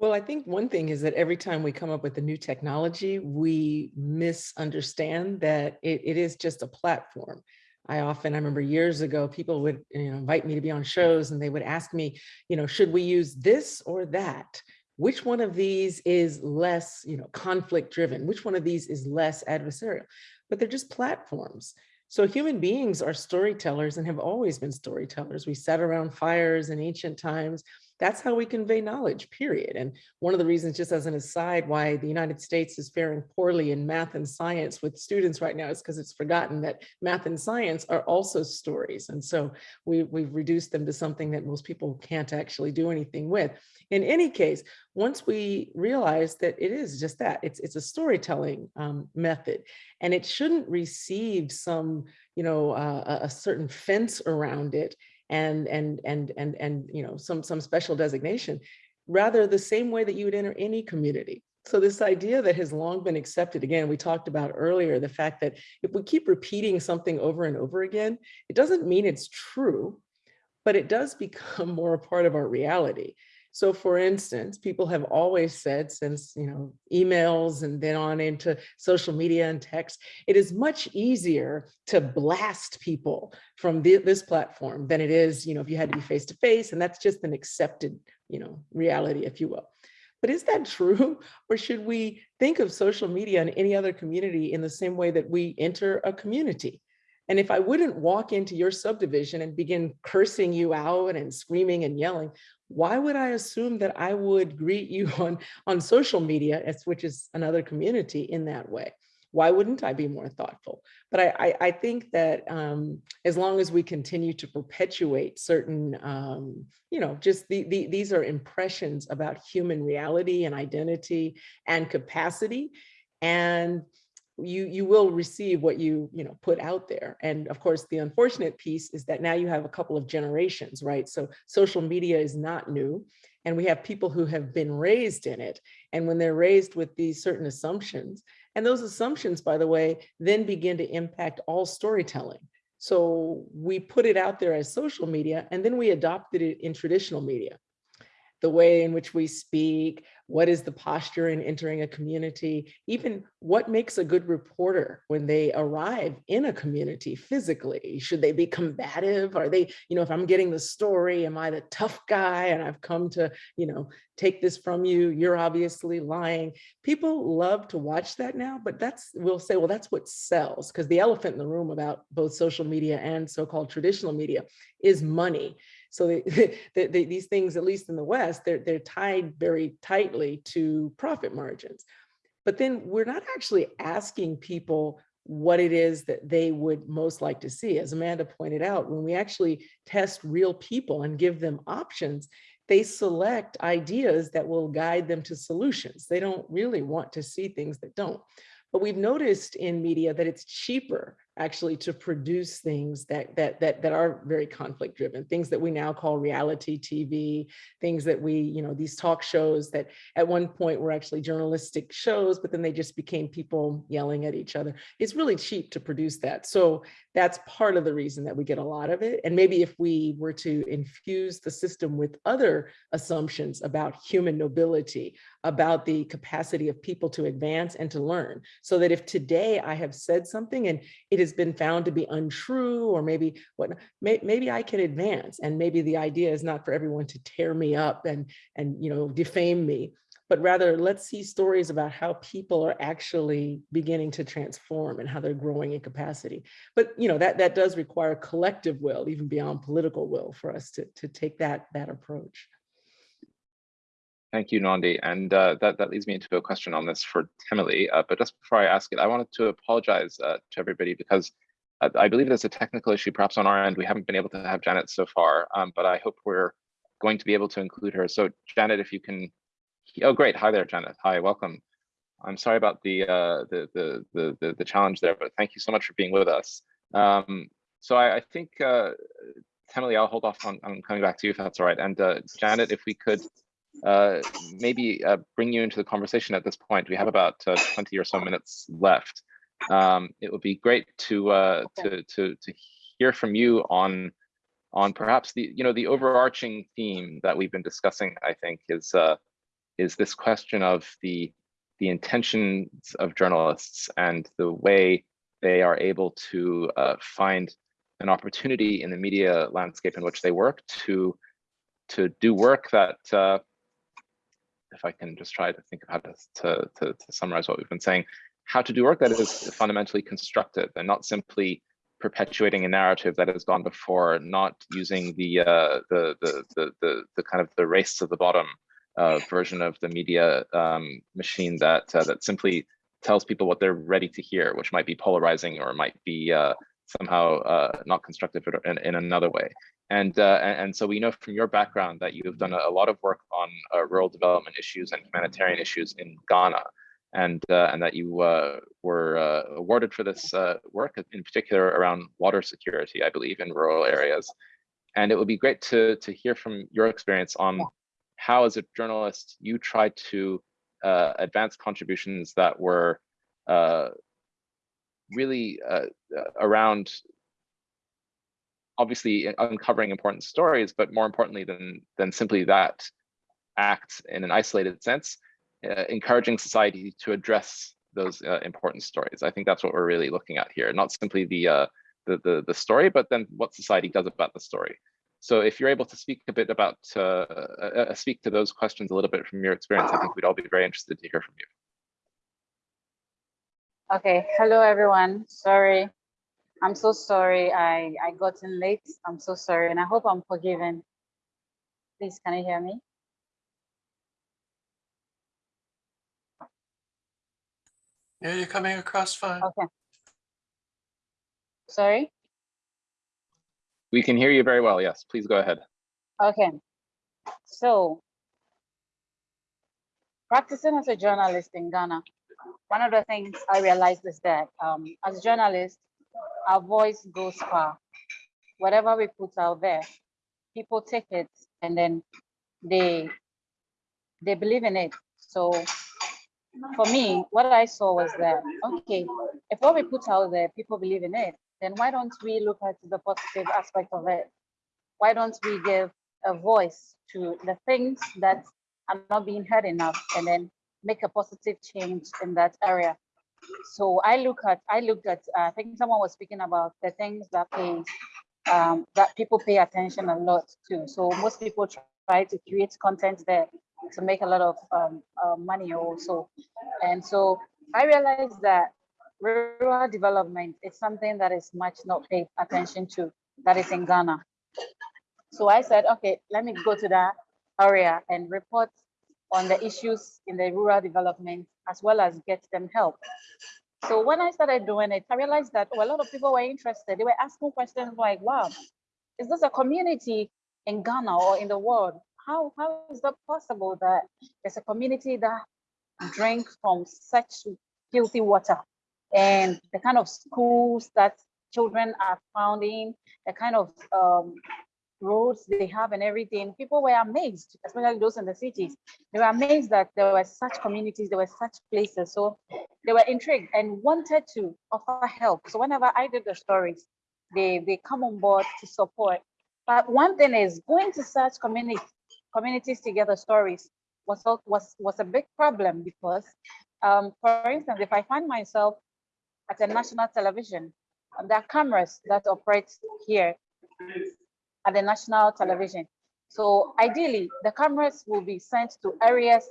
Well, I think one thing is that every time we come up with a new technology, we misunderstand that it, it is just a platform. I often, I remember years ago, people would you know, invite me to be on shows and they would ask me, you know, should we use this or that? Which one of these is less, you know, conflict driven? Which one of these is less adversarial? But they're just platforms. So human beings are storytellers and have always been storytellers. We sat around fires in ancient times. That's how we convey knowledge, period. And one of the reasons, just as an aside, why the United States is faring poorly in math and science with students right now is because it's forgotten that math and science are also stories. And so we, we've reduced them to something that most people can't actually do anything with. In any case, once we realize that it is just that, it's, it's a storytelling um, method, and it shouldn't receive some, you know, uh, a, a certain fence around it and and and and and you know some some special designation rather the same way that you would enter any community. So this idea that has long been accepted again we talked about earlier the fact that if we keep repeating something over and over again it doesn't mean it's true but it does become more a part of our reality so for instance, people have always said since, you know, emails and then on into social media and text, it is much easier to blast people from the, this platform than it is, you know, if you had to be face to face and that's just an accepted, you know, reality, if you will. But is that true? Or should we think of social media and any other community in the same way that we enter a community? And if I wouldn't walk into your subdivision and begin cursing you out and screaming and yelling, why would I assume that I would greet you on, on social media, as, which is another community in that way? Why wouldn't I be more thoughtful? But I, I, I think that um, as long as we continue to perpetuate certain, um, you know, just the, the, these are impressions about human reality and identity and capacity. And you you will receive what you you know put out there. And of course the unfortunate piece is that now you have a couple of generations right? So social media is not new and we have people who have been raised in it. And when they're raised with these certain assumptions and those assumptions by the way then begin to impact all storytelling. So we put it out there as social media and then we adopted it in traditional media the way in which we speak, what is the posture in entering a community, even what makes a good reporter when they arrive in a community physically. Should they be combative? Are they, you know, if I'm getting the story, am I the tough guy and I've come to, you know, take this from you, you're obviously lying. People love to watch that now, but that's, we'll say, well, that's what sells because the elephant in the room about both social media and so-called traditional media is money. So they, they, they, these things, at least in the West, they're, they're tied very tightly to profit margins. But then we're not actually asking people what it is that they would most like to see. As Amanda pointed out, when we actually test real people and give them options, they select ideas that will guide them to solutions. They don't really want to see things that don't. But we've noticed in media that it's cheaper actually to produce things that that that that are very conflict driven things that we now call reality tv things that we you know these talk shows that at one point were actually journalistic shows but then they just became people yelling at each other. It's really cheap to produce that. So that's part of the reason that we get a lot of it. And maybe if we were to infuse the system with other assumptions about human nobility about the capacity of people to advance and to learn so that if today i have said something and it is has been found to be untrue or maybe what may, maybe I can advance and maybe the idea is not for everyone to tear me up and and you know defame me but rather let's see stories about how people are actually beginning to transform and how they're growing in capacity. But you know that that does require collective will, even beyond political will, for us to to take that that approach. Thank you, Nwandi. And uh, that, that leads me into a question on this for Temily. Uh, but just before I ask it, I wanted to apologize uh, to everybody because uh, I believe there's a technical issue perhaps on our end. We haven't been able to have Janet so far, um, but I hope we're going to be able to include her. So Janet, if you can, oh, great. Hi there, Janet. Hi, welcome. I'm sorry about the, uh, the, the, the, the, challenge there, but thank you so much for being with us. Um, so I, I think, uh, Temily, I'll hold off on, on coming back to you if that's all right. And uh, Janet, if we could uh, maybe uh, bring you into the conversation at this point. We have about uh, 20 or so minutes left. Um, it would be great to, uh, to, to, to hear from you on, on perhaps the, you know, the overarching theme that we've been discussing, I think, is, uh, is this question of the, the intentions of journalists and the way they are able to uh, find an opportunity in the media landscape in which they work to to do work that uh, if I can just try to think of how to, to, to, to summarize what we've been saying, how to do work that is fundamentally constructive and not simply perpetuating a narrative that has gone before, not using the uh, the, the, the the the kind of the race to the bottom uh, version of the media um, machine that uh, that simply tells people what they're ready to hear, which might be polarizing or might be uh, somehow uh, not constructive in, in another way. And, uh, and so we know from your background that you've done a, lot of work on uh, rural development issues and humanitarian issues in Ghana, and uh, and that you uh, were uh, awarded for this uh, work, in particular around water security, I believe, in rural areas. And it would be great to to hear from your experience on how, as a journalist, you tried to advance contributions that were really around obviously uncovering important stories, but more importantly than, than simply that act in an isolated sense, uh, encouraging society to address those uh, important stories. I think that's what we're really looking at here, not simply the, uh, the, the, the, story, but then what society does about the story. So if you're able to speak a bit about, uh, uh, uh, speak to those questions a little bit from your experience, I think we'd all be very interested to hear from you. Okay, hello everyone. Sorry, I'm so sorry I, I got in late. I'm so sorry and I hope I'm forgiven. Please, can you hear me? Yeah, you're coming across fine. Okay. Sorry? We can hear you very well. Yes, please go ahead. Okay. So, practicing as a journalist in Ghana, one of the things I realized is that um, as journalists, our voice goes far. Whatever we put out there, people take it and then they they believe in it. So for me, what I saw was that, okay, if what we put out there, people believe in it, then why don't we look at the positive aspect of it? Why don't we give a voice to the things that are not being heard enough and then make a positive change in that area? So I look at, I looked at, uh, I think someone was speaking about the things that pay, um, that people pay attention a lot to. So most people try to create content there to make a lot of um, uh, money also. And so I realized that rural development is something that is much not paid attention to, that is in Ghana. So I said, okay, let me go to that area and report on the issues in the rural development as well as get them help. So when I started doing it, I realized that oh, a lot of people were interested. They were asking questions like, wow, is this a community in Ghana or in the world? How, how is that possible that there's a community that drinks from such filthy water and the kind of schools that children are founding, the kind of um, roads they have and everything, people were amazed, especially those in the cities. They were amazed that there were such communities, there were such places. So they were intrigued and wanted to offer help. So whenever I did the stories, they, they come on board to support. But one thing is going to such community, communities together stories was, was, was a big problem because, um, for instance, if I find myself at a national television, there are cameras that operate here at the national television. So ideally, the cameras will be sent to areas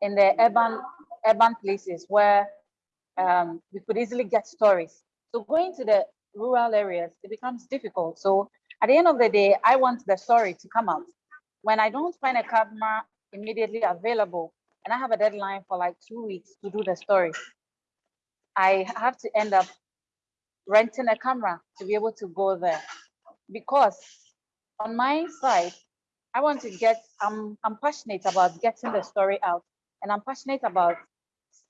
in the urban urban places where um, we could easily get stories. So going to the rural areas, it becomes difficult. So at the end of the day, I want the story to come out. When I don't find a camera immediately available and I have a deadline for like two weeks to do the story, I have to end up renting a camera to be able to go there because on my side, I want to get, I'm, I'm passionate about getting the story out and I'm passionate about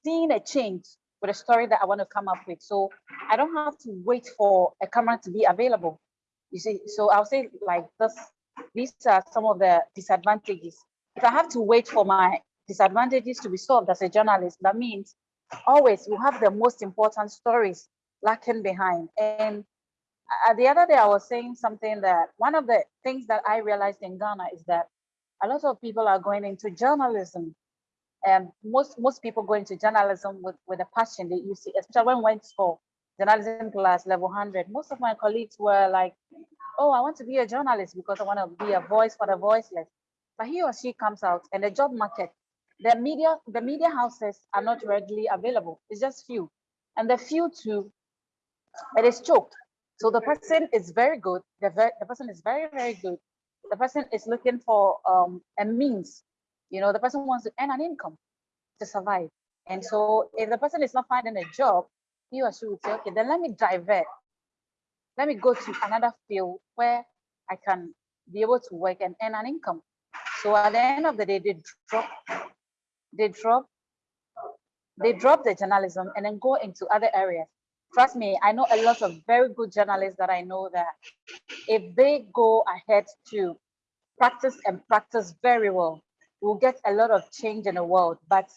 seeing a change with a story that I want to come up with. So I don't have to wait for a camera to be available. You see, so I'll say like this, these are some of the disadvantages. If I have to wait for my disadvantages to be solved as a journalist, that means always you have the most important stories lacking behind. And uh, the other day I was saying something that one of the things that I realized in Ghana is that a lot of people are going into journalism. And most most people go into journalism with with a passion. That you see especially when we went school journalism class level 100 most of my colleagues were like oh i want to be a journalist because i want to be a voice for the voiceless. But he or she comes out and the job market the media the media houses are not readily available. It's just few. And the few too it is choked so the person is very good the, the person is very very good the person is looking for um, a means you know, the person wants to earn an income to survive. And so if the person is not finding a job, he or she would say, okay, then let me divert. Let me go to another field where I can be able to work and earn an income. So at the end of the day, they drop, they drop, they drop the journalism and then go into other areas. Trust me, I know a lot of very good journalists that I know that if they go ahead to practice and practice very well, we'll get a lot of change in the world, but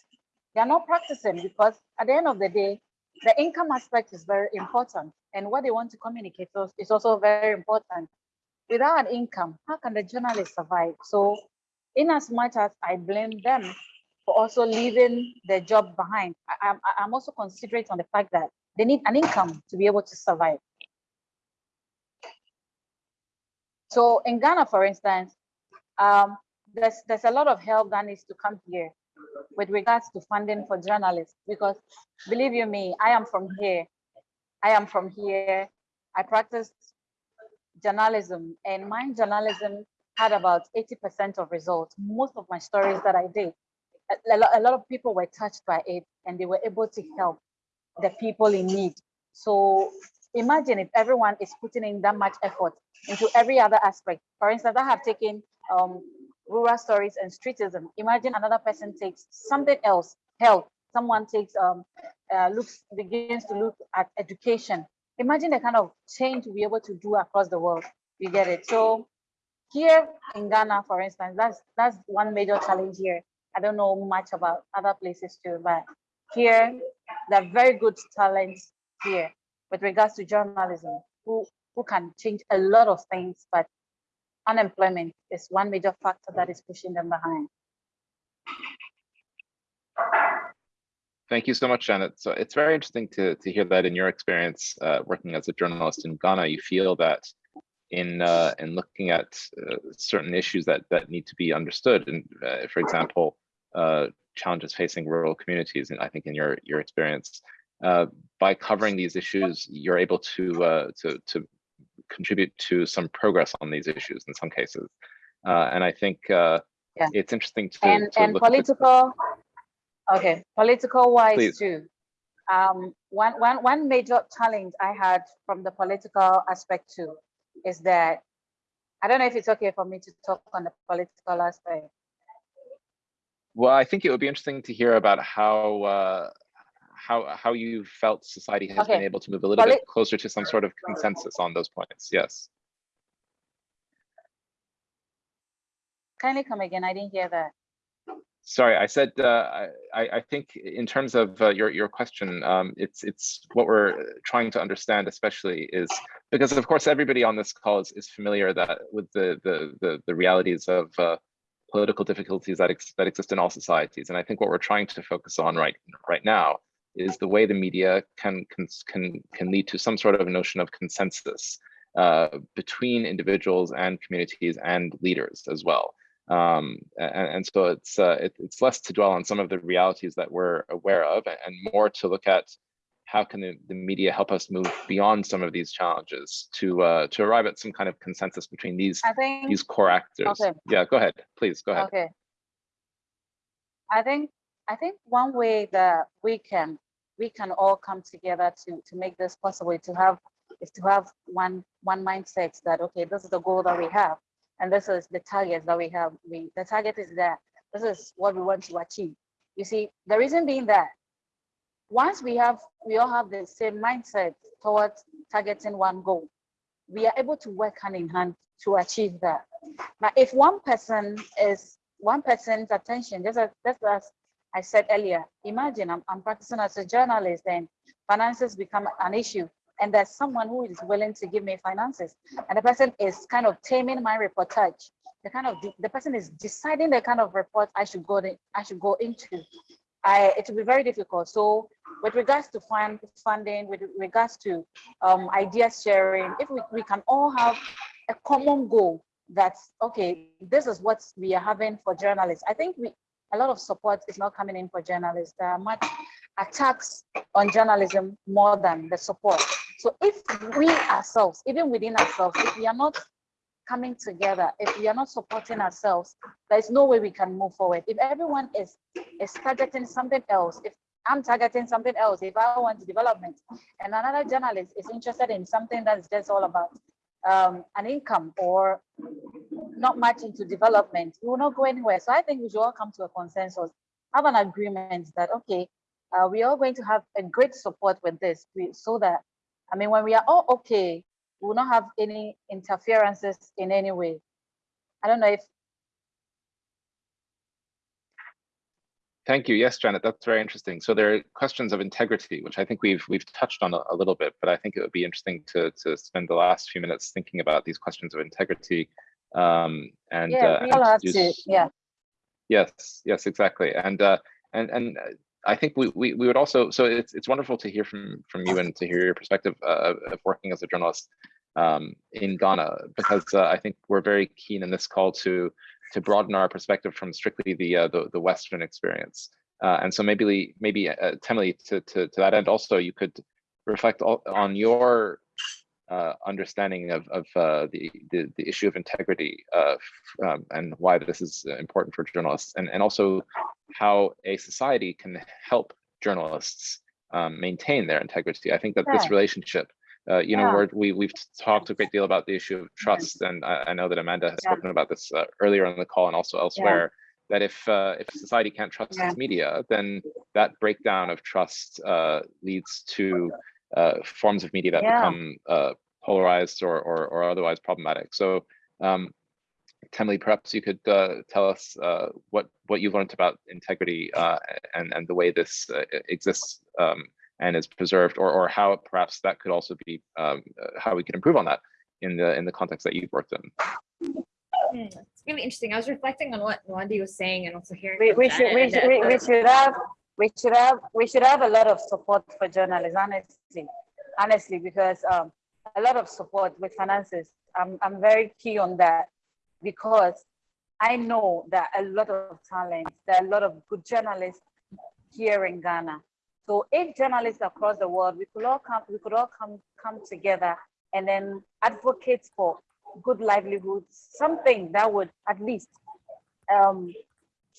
they're not practicing because at the end of the day, the income aspect is very important. And what they want to communicate to is also very important. Without an income, how can the journalist survive? So in as much as I blame them for also leaving their job behind, I, am I'm also considerate on the fact that they need an income to be able to survive. So in Ghana, for instance, um, there's there's a lot of help that needs to come here with regards to funding for journalists because believe you me i am from here. I am from here. I practiced journalism and my journalism had about 80 percent of results. Most of my stories that i did a, lot, a lot of people were touched by it and they were able to help the people in need so imagine if everyone is putting in that much effort into every other aspect for instance i have taken um, rural stories and streetism. Imagine another person takes something else, health. Someone takes um uh, looks begins to look at education. Imagine the kind of change we'll be able to do across the world. You get it. So here in Ghana, for instance, that's that's one major challenge here. I don't know much about other places too, but here there are very good talents here with regards to journalism who who can change a lot of things, but unemployment is one major factor that is pushing them behind. Thank you so much, Janet. So it's very interesting to, to hear that in your experience uh, working as a journalist in Ghana, you feel that in uh, in looking at uh, certain issues that that need to be understood, and uh, for example, uh, challenges facing rural communities, and I think in your your experience, uh, by covering these issues, you're able to to to contribute to some progress on these issues in some cases. Uh, and I think uh, yeah. it's interesting to, and, to and political, okay, political wise Please. too. Um, one, one, one major challenge I had from the political aspect too is that I don't know if it's okay for me to talk on the political aspect. Well, I think it would be interesting to hear about how uh, how how you felt society has okay. been able to move a little bit closer to some sort of consensus on those points. Yes. Kindly come again. I didn't hear that. Sorry, I said uh, I, I think in terms of uh, your your question, um, it's it's what we're trying to understand, especially is because of course everybody on this call is, is familiar that with the the the, the realities of uh, political difficulties that ex that exist in all societies, and I think what we're trying to focus on right right now is the way the media can can can, can lead to some sort of notion of consensus uh, between individuals and communities and leaders as well. Um, and, and, so it's uh, it, it's less to dwell on some of the realities that we're aware of and more to look at how can the, the media help us move beyond some of these challenges to uh, to arrive at some kind of consensus between these think, these core actors. Okay. Yeah, go ahead, please, go ahead. Okay. I think I think one way that we can we can all come together to to make this possible to have is to have one one mindset that okay this is the goal that we have and this is the targets that we have. We the target is that this is what we want to achieve. You see, the reason being that once we have we all have the same mindset towards targeting one goal, we are able to work hand in hand to achieve that. But if one person is one person's attention, just as, just as I said earlier, imagine I'm, I'm practicing as a journalist and finances become an issue and there's someone who is willing to give me finances and the person is kind of taming my reportage the kind of the person is deciding the kind of report i should go in, i should go into i it will be very difficult. So with regards to fund funding with regards to um idea sharing if we, we can all have a common goal that's okay this is what we are having for journalists. I think we a lot of support is not coming in for journalists. There are much attacks on journalism more than the support. So if we ourselves, even within ourselves, if we are not coming together, if we are not supporting ourselves, there's no way we can move forward. If everyone is, is targeting something else, if I'm targeting something else, if I want development, and another journalist is interested in something that's just all about um, an income or not much into development, we will not go anywhere. So I think we should all come to a consensus, have an agreement that, okay, uh, we are going to have a great support with this so that I mean, when we are all okay, we will not have any interferences in any way. I don't know if. Thank you. Yes, Janet, that's very interesting. So there are questions of integrity, which I think we've we've touched on a, a little bit, but I think it would be interesting to to spend the last few minutes thinking about these questions of integrity. Um, and yeah, uh, we all have to, yeah. Yes, yes, exactly. And uh, and and I think we, we, we would also, so it's, it's wonderful to hear from, from you and to hear your perspective uh, of working as a journalist um, in Ghana, because uh, I think we're very keen in this call to, to broaden our perspective from strictly the, uh, the, the, Western experience. Uh, and so maybe, maybe uh, Temily, to, to, to that end also, you could reflect on your uh, understanding of, of uh, the, the, the issue of integrity uh, um, and why this is important for journalists and, and also how a society can help journalists um, maintain their integrity. I think that this relationship, uh, you know, yeah. we we've talked a great deal about the issue of trust, and I, I know that Amanda has yeah. spoken about this uh, earlier on the call and also elsewhere. Yeah. That if uh, if society can't trust its media, then that breakdown of trust leads to uh, forms of media that yeah. become uh, polarized or, or, or otherwise problematic. So, um, Temily, perhaps you could uh, tell us uh, what what you've learned about integrity uh, and and the way this uh, exists um, and is preserved, or or how perhaps that could also be um, how we can improve on that in the in the context that you've worked in. Hmm, it's really interesting. I was reflecting on what Nwandi was saying and also hearing. We, we should we, should, we, we should have we should have we should have a lot of support for journalists honestly. Honestly because um, a lot of support with finances. I'm, I'm very key on that because i know that a lot of talent there are a lot of good journalists here in ghana. So if journalists across the world we could all come we could all come come together and then advocate for good livelihoods something that would at least um,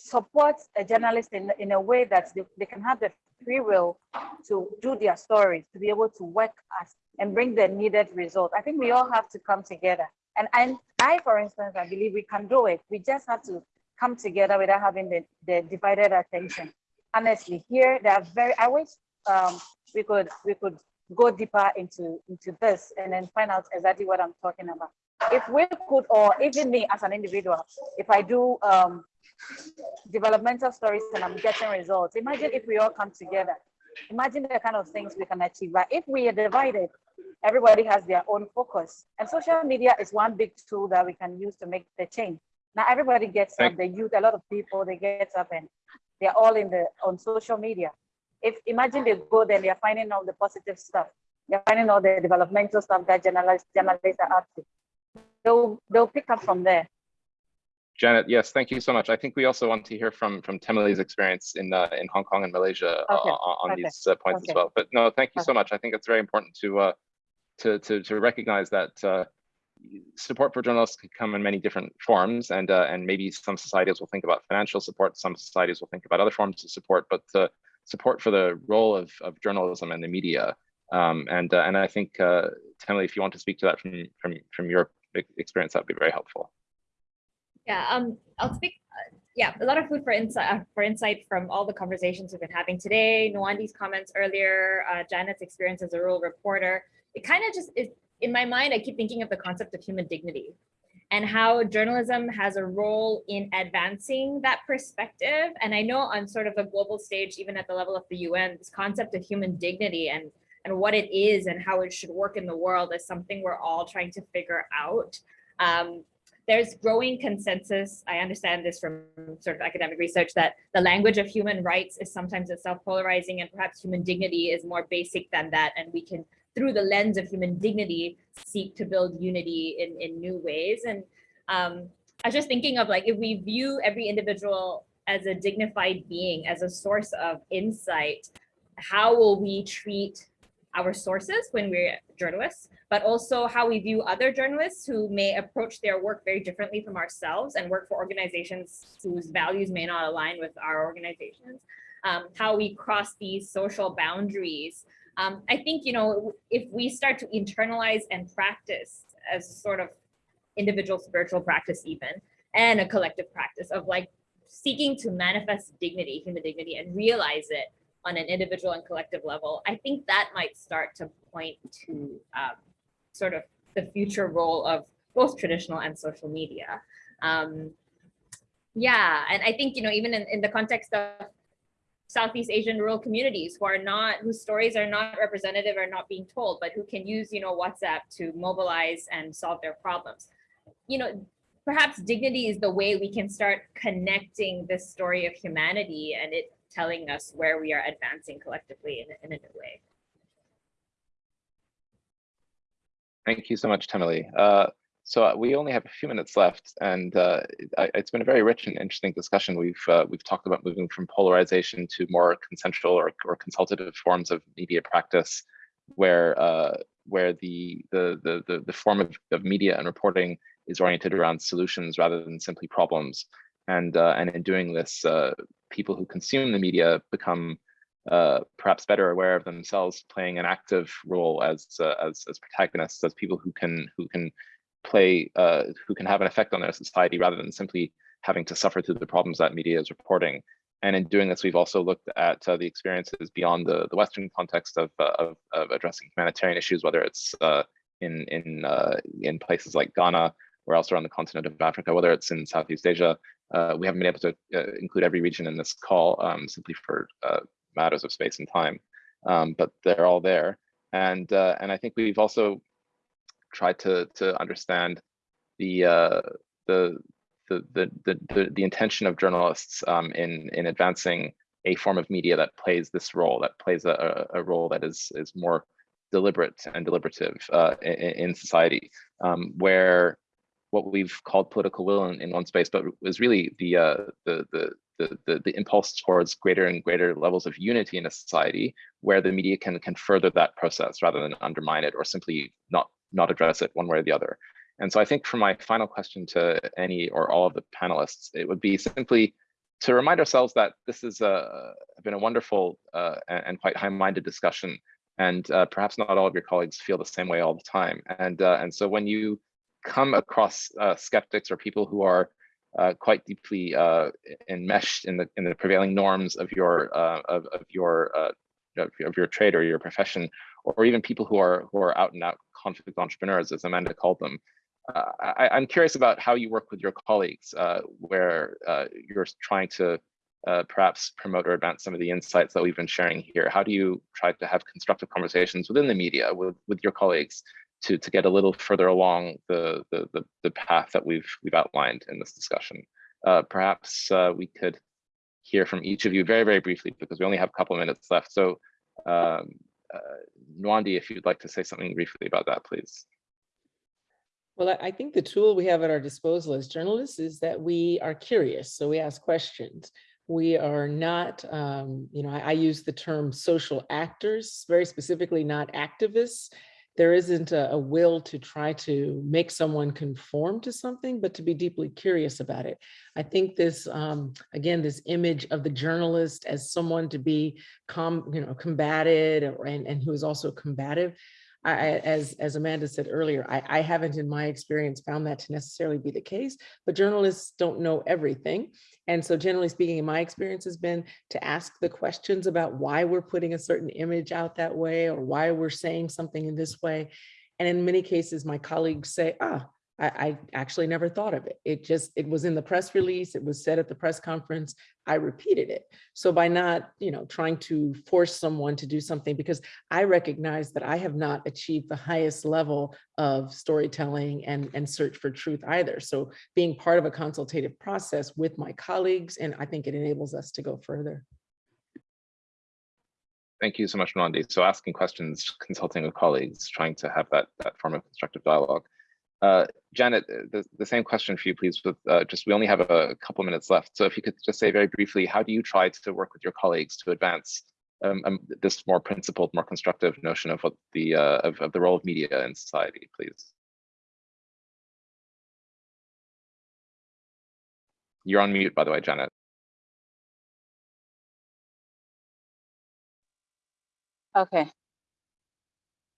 support a journalist in, in a way that they, they can have the free will to do their stories, to be able to work as and bring the needed result. I think we all have to come together. And, and I, for instance, I believe we can do it. We just have to come together without having the, the divided attention. Honestly, here they are very, I wish um, we could we could go deeper into, into this and then find out exactly what I'm talking about. If we could, or even me as an individual, if I do um, developmental stories and I'm getting results. Imagine if we all come together. Imagine the kind of things we can achieve. But if we are divided, everybody has their own focus. And social media is one big tool that we can use to make the change. Now everybody gets up, the youth, a lot of people, they get up and they're all in the on social media. If imagine they go there, they're finding all the positive stuff. They're finding all the developmental stuff that journalists, journalists are up to. They'll, they'll pick up from there. Janet, yes, thank you so much. I think we also want to hear from from Temily's experience in uh, in Hong Kong and Malaysia uh, on okay. these uh, points okay. as well. But no, thank you so much. I think it's very important to uh, to to to recognize that uh, support for journalists can come in many different forms, and uh, and maybe some societies will think about financial support, some societies will think about other forms of support, but the support for the role of of journalism and the media. Um, and and I think uh, Temily, if you want to speak to that from from from your experience, that would be very helpful. Yeah, um, I'll speak, uh, yeah, a lot of food for insight, for insight from all the conversations we've been having today, Nwandi's comments earlier, uh, Janet's experience as a rural reporter. It kind of just is, in my mind, I keep thinking of the concept of human dignity and how journalism has a role in advancing that perspective. And I know on sort of a global stage, even at the level of the UN, this concept of human dignity and, and what it is and how it should work in the world is something we're all trying to figure out. Um, there's growing consensus. I understand this from sort of academic research that the language of human rights is sometimes itself polarizing and perhaps human dignity is more basic than that. And we can, through the lens of human dignity, seek to build unity in, in new ways. And um, I was just thinking of like, if we view every individual as a dignified being, as a source of insight, how will we treat our sources when we're journalists, but also how we view other journalists who may approach their work very differently from ourselves and work for organizations whose values may not align with our organizations, um, how we cross these social boundaries. Um, I think, you know, if we start to internalize and practice as sort of individual spiritual practice even, and a collective practice of like seeking to manifest dignity, human dignity, and realize it on an individual and collective level, I think that might start to point to um, sort of the future role of both traditional and social media. Um, yeah, and I think, you know, even in, in the context of Southeast Asian rural communities who are not, whose stories are not representative or not being told, but who can use, you know, WhatsApp to mobilize and solve their problems. You know, perhaps dignity is the way we can start connecting this story of humanity and it telling us where we are advancing collectively in, in a new way. Thank you so much, Temily. Uh, so uh, we only have a few minutes left, and uh, it, it's been a very rich and interesting discussion. We've uh, we've talked about moving from polarization to more consensual or, or consultative forms of media practice, where uh, where the, the the the the form of, of media and reporting is oriented around solutions rather than simply problems. And uh, and in doing this, people who consume the media become uh, perhaps better aware of themselves playing an active role as uh, as, as protagonists, as people who can who can play uh, who can have an effect on their society rather than simply having to suffer through the problems that media is reporting. And in doing this, we've also looked at uh, the experiences beyond the, the Western context of, uh, of, of addressing humanitarian issues, whether it's uh, in in in places like Ghana or elsewhere on the continent of Africa, whether it's in Southeast Asia. we haven't been able to include every region in this call um, simply for matters of space and time, um, but they're all there. And uh, and I think we've also tried to to understand the uh, the, the, the the the intention of journalists um, in in advancing a form of media that plays this role, that plays a, a role that is is more deliberate and deliberative uh, in, in, society, um, where what we've called political will in, in one space, but was really the uh, the the the, the, the impulse towards greater and greater levels of unity in a society where the media can, can further that process rather than undermine it or simply not, not address it one way or the other. And so I think for my final question to any or all of the panelists, it would be simply to remind ourselves that this has uh, been a wonderful uh, and quite high-minded discussion. And uh, perhaps not all of your colleagues feel the same way all the time. And, uh, and so when you come across uh, skeptics or people who are uh, quite deeply uh, enmeshed in the in the prevailing norms of your uh, of, of your uh, of your trade or your profession, or even people who are who are out and out conflict entrepreneurs, as Amanda called them. Uh, I, am curious about how you work with your colleagues, uh, where you're trying to perhaps promote or advance some of the insights that we've been sharing here. How do you try to have constructive conversations within the media with with your colleagues to, to get a little further along the, the, the, the path that we've, we've outlined in this discussion. Uh, perhaps uh, we could hear from each of you very, very briefly because we only have a couple minutes left. So um, uh, Nwandi, if you'd like to say something briefly about that, please. Well, I think the tool we have at our disposal as journalists is that we are curious. So we ask questions. We are not, um, you know, I, I use the term social actors, very specifically not activists there isn't a, a, will to try to make someone conform to something, but to be deeply curious about it. I think this, um, again, this image of the journalist as someone to be com, you know, combated and, and who is also combative, I, as, as Amanda said earlier, I, I haven't in my experience found that to necessarily be the case, but journalists don't know everything. And so generally speaking, in my experience has been to ask the questions about why we're putting a certain image out that way or why we're saying something in this way. And in many cases, my colleagues say, ah, I, I actually never thought of it. It just, it was in the press release, it was said at the press conference, I repeated it. So by not, you know, trying to force someone to do something, because I recognize that I have not achieved the highest level of storytelling and, and search for truth either. So being part of a consultative process with my colleagues, and I think it enables us to go further. Thank you so much, Nwandi. So asking questions, consulting with colleagues, trying to have that, that form of constructive dialogue. Uh, Janet, uh, the, the same question for you, please, with uh, just, we only have a couple minutes left. So if you could just say very briefly, how do you try to work with your colleagues to advance um, um, this more principled, more constructive notion of what the, uh, of, of the role of media in society, please? You're on mute, by the way, Janet. Okay.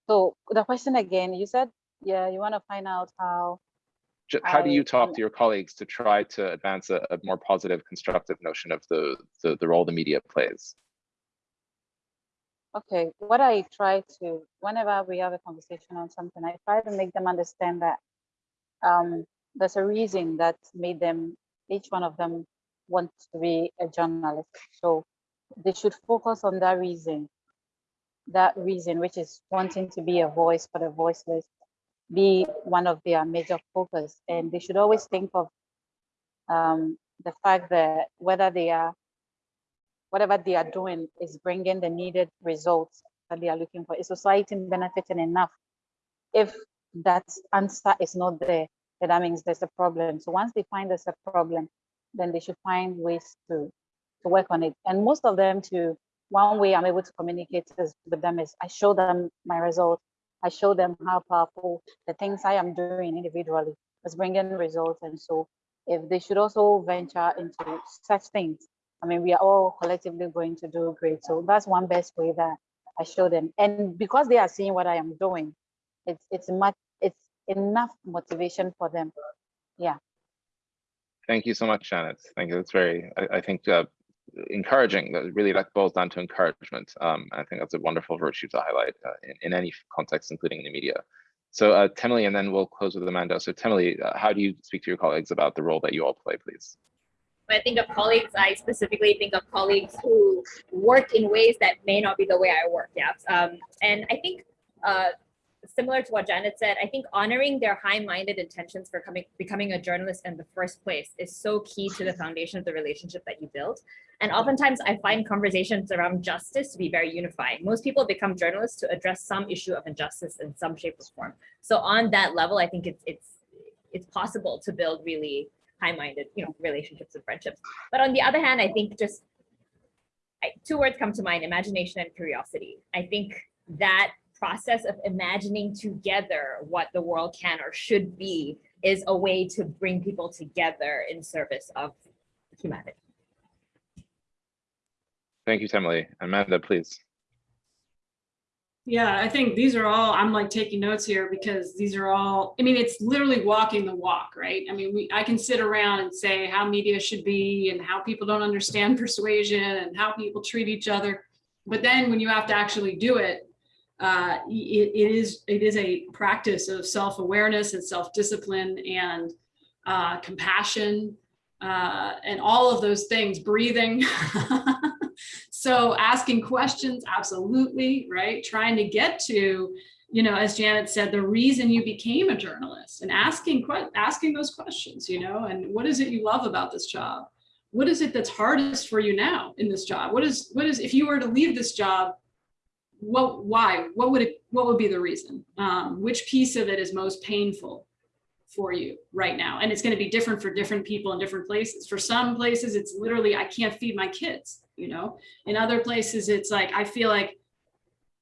So the question again, you said, yeah, you want to find out how, How do you talk to your colleagues to try to advance a, a more positive, constructive notion of the, the, the role the media plays? okay, what I try to, whenever we have a conversation on something, I try to make them understand that um, there's a reason that made them, each one of them want to be a journalist. So they should focus on that reason, that reason, which is wanting to be a voice for the voiceless, be one of their major focus. And they should always think of um, the fact that whether they are, whatever they are doing is bringing the needed results that they are looking for. Is society benefiting enough? If that answer is not there, then that means there's a problem. So once they find there's a problem, then they should find ways to, to work on it. And most of them to, one way I'm able to communicate with them is I show them my results. I show them how powerful the things I am doing individually is bringing results. And so if they should also venture into such things, I mean, we are all collectively going to do great. So that's one best way that I show them. And because they are seeing what I am doing, it's it's much it's enough motivation for them. Yeah. Thank you so much, Janet. Thank you. That's very, I, I think, uh, encouraging. Really that boils down to encouragement. Um, I think that's a wonderful virtue to highlight uh, in, in any context, including in the media. So uh, Temily, and then we'll close with Amanda. So Temily, uh, how do you speak to your colleagues about the role that you all play, please? When I think of colleagues, I specifically think of colleagues who work in ways that may not be the way I work. Yeah. Um, and I think uh, similar to what Janet said, I think honoring their high-minded intentions for coming becoming a journalist in the first place is so key to the foundation of the relationship that you build. And oftentimes I find conversations around justice to be very unifying. Most people become journalists to address some issue of injustice in some shape or form. So on that level, I think it's it's it's possible to build really high-minded, you know, relationships and friendships. But on the other hand, I think just two words come to mind, imagination and curiosity. I think that process of imagining together what the world can or should be is a way to bring people together in service of humanity. Thank you, Temily. Amanda, please. Yeah, I think these are all, I'm like taking notes here because these are all, I mean, it's literally walking the walk, right? I mean, we, I can sit around and say how media should be and how people don't understand persuasion and how people treat each other. But then when you have to actually do it, uh, it, it is it is a practice of self-awareness and self-discipline and uh, compassion uh, and all of those things, breathing. so asking questions, absolutely, right? Trying to get to, you know, as Janet said, the reason you became a journalist and asking asking those questions, you know, and what is it you love about this job? What is it that's hardest for you now in this job? What is what is if you were to leave this job, what why what would it what would be the reason? Um, which piece of it is most painful for you right now? And it's going to be different for different people in different places. For some places it's literally i can't feed my kids you know? In other places it's like i feel like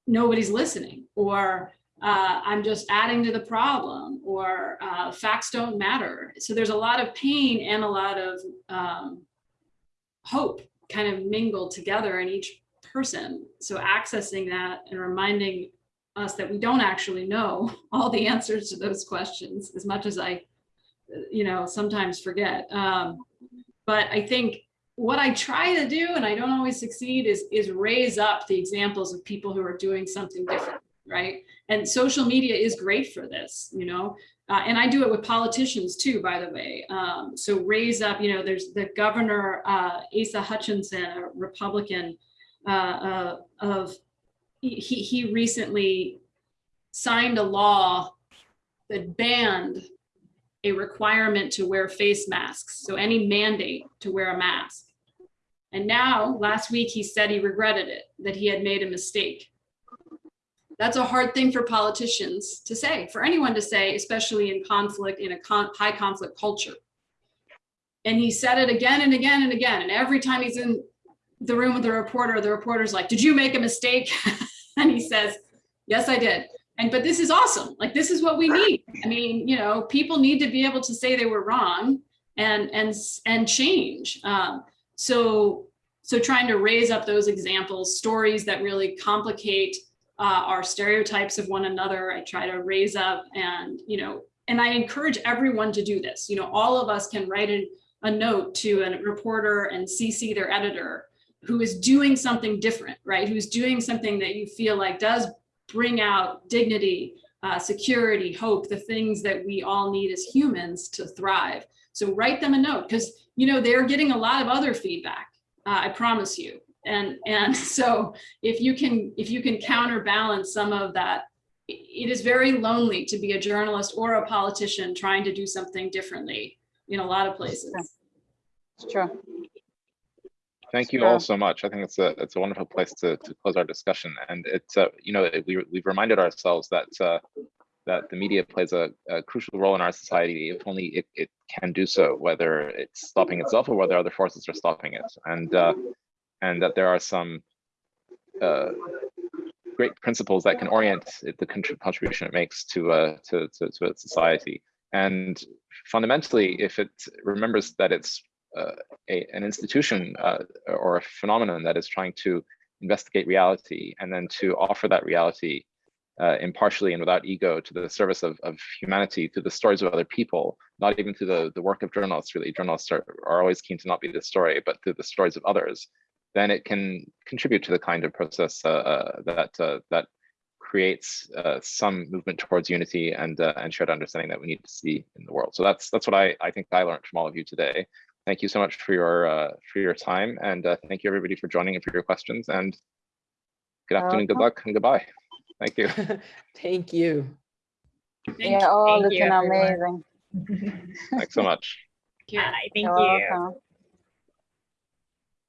nobody's listening or uh, i'm just adding to the problem or uh, facts don't matter. So there's a lot of pain and a lot of um, hope kind of mingled together in each person. So accessing that and reminding us that we don't actually know all the answers to those questions as much as I, you know, sometimes forget. Um, but I think what I try to do, and I don't always succeed, is, is raise up the examples of people who are doing something different, right? And social media is great for this, you know, uh, and I do it with politicians too, by the way. Um, so raise up, you know, there's the governor, uh, Asa Hutchinson, a Republican uh, uh, of, he, he recently signed a law that banned a requirement to wear face masks. So any mandate to wear a mask. And now, last week, he said he regretted it, that he had made a mistake. That's a hard thing for politicians to say, for anyone to say, especially in conflict, in a con high conflict culture. And he said it again and again and again. And every time he's in the room with the reporter, the reporter's like, did you make a mistake? and he says, yes, I did. And but this is awesome. Like this is what we need. I mean, you know, people need to be able to say they were wrong and and and change. Um, so so trying to raise up those examples, stories that really complicate uh, our stereotypes of one another. I try to raise up and you know, and I encourage everyone to do this. You know, all of us can write a, a note to a reporter and CC their editor who is doing something different, right? Who's doing something that you feel like does bring out dignity, uh, security, hope, the things that we all need as humans to thrive. So write them a note because you know they're getting a lot of other feedback. Uh, I promise you. And and so if you can if you can counterbalance some of that, it is very lonely to be a journalist or a politician trying to do something differently in a lot of places. It's true. Thank you all so much. I think it's a it's a wonderful place to to close our discussion. And it's uh, you know it- we we've reminded ourselves that uh, that the media plays a, a crucial role in our society if only it, it can do so, whether it's stopping itself or whether other forces are stopping it. And uh, and that there are some uh, great principles that can orient it, the contribution it makes to uh, to to, to its society. And fundamentally, if it remembers that it's a, an institution uh, or a phenomenon that is trying to investigate reality and then to offer that reality uh, impartially and without ego to the service of, of humanity, to the stories of other people, not even to the, the work of journalists, really. Journalists are, are always keen to not be the story, but to the stories of others, then it can contribute to the kind of process uh, uh, that, uh, that creates uh, some movement towards unity and, uh, and shared understanding that we need to see in the world. So that's, that's what I, I think I learned from all of you today thank you so much for your uh, for your time and uh, thank you everybody for joining and for your questions and good afternoon good luck and goodbye thank you Thank you. Thank Yeah, you. all Thank looking amazing. thanks so much Thank you. Hi, thank You're you. welcome.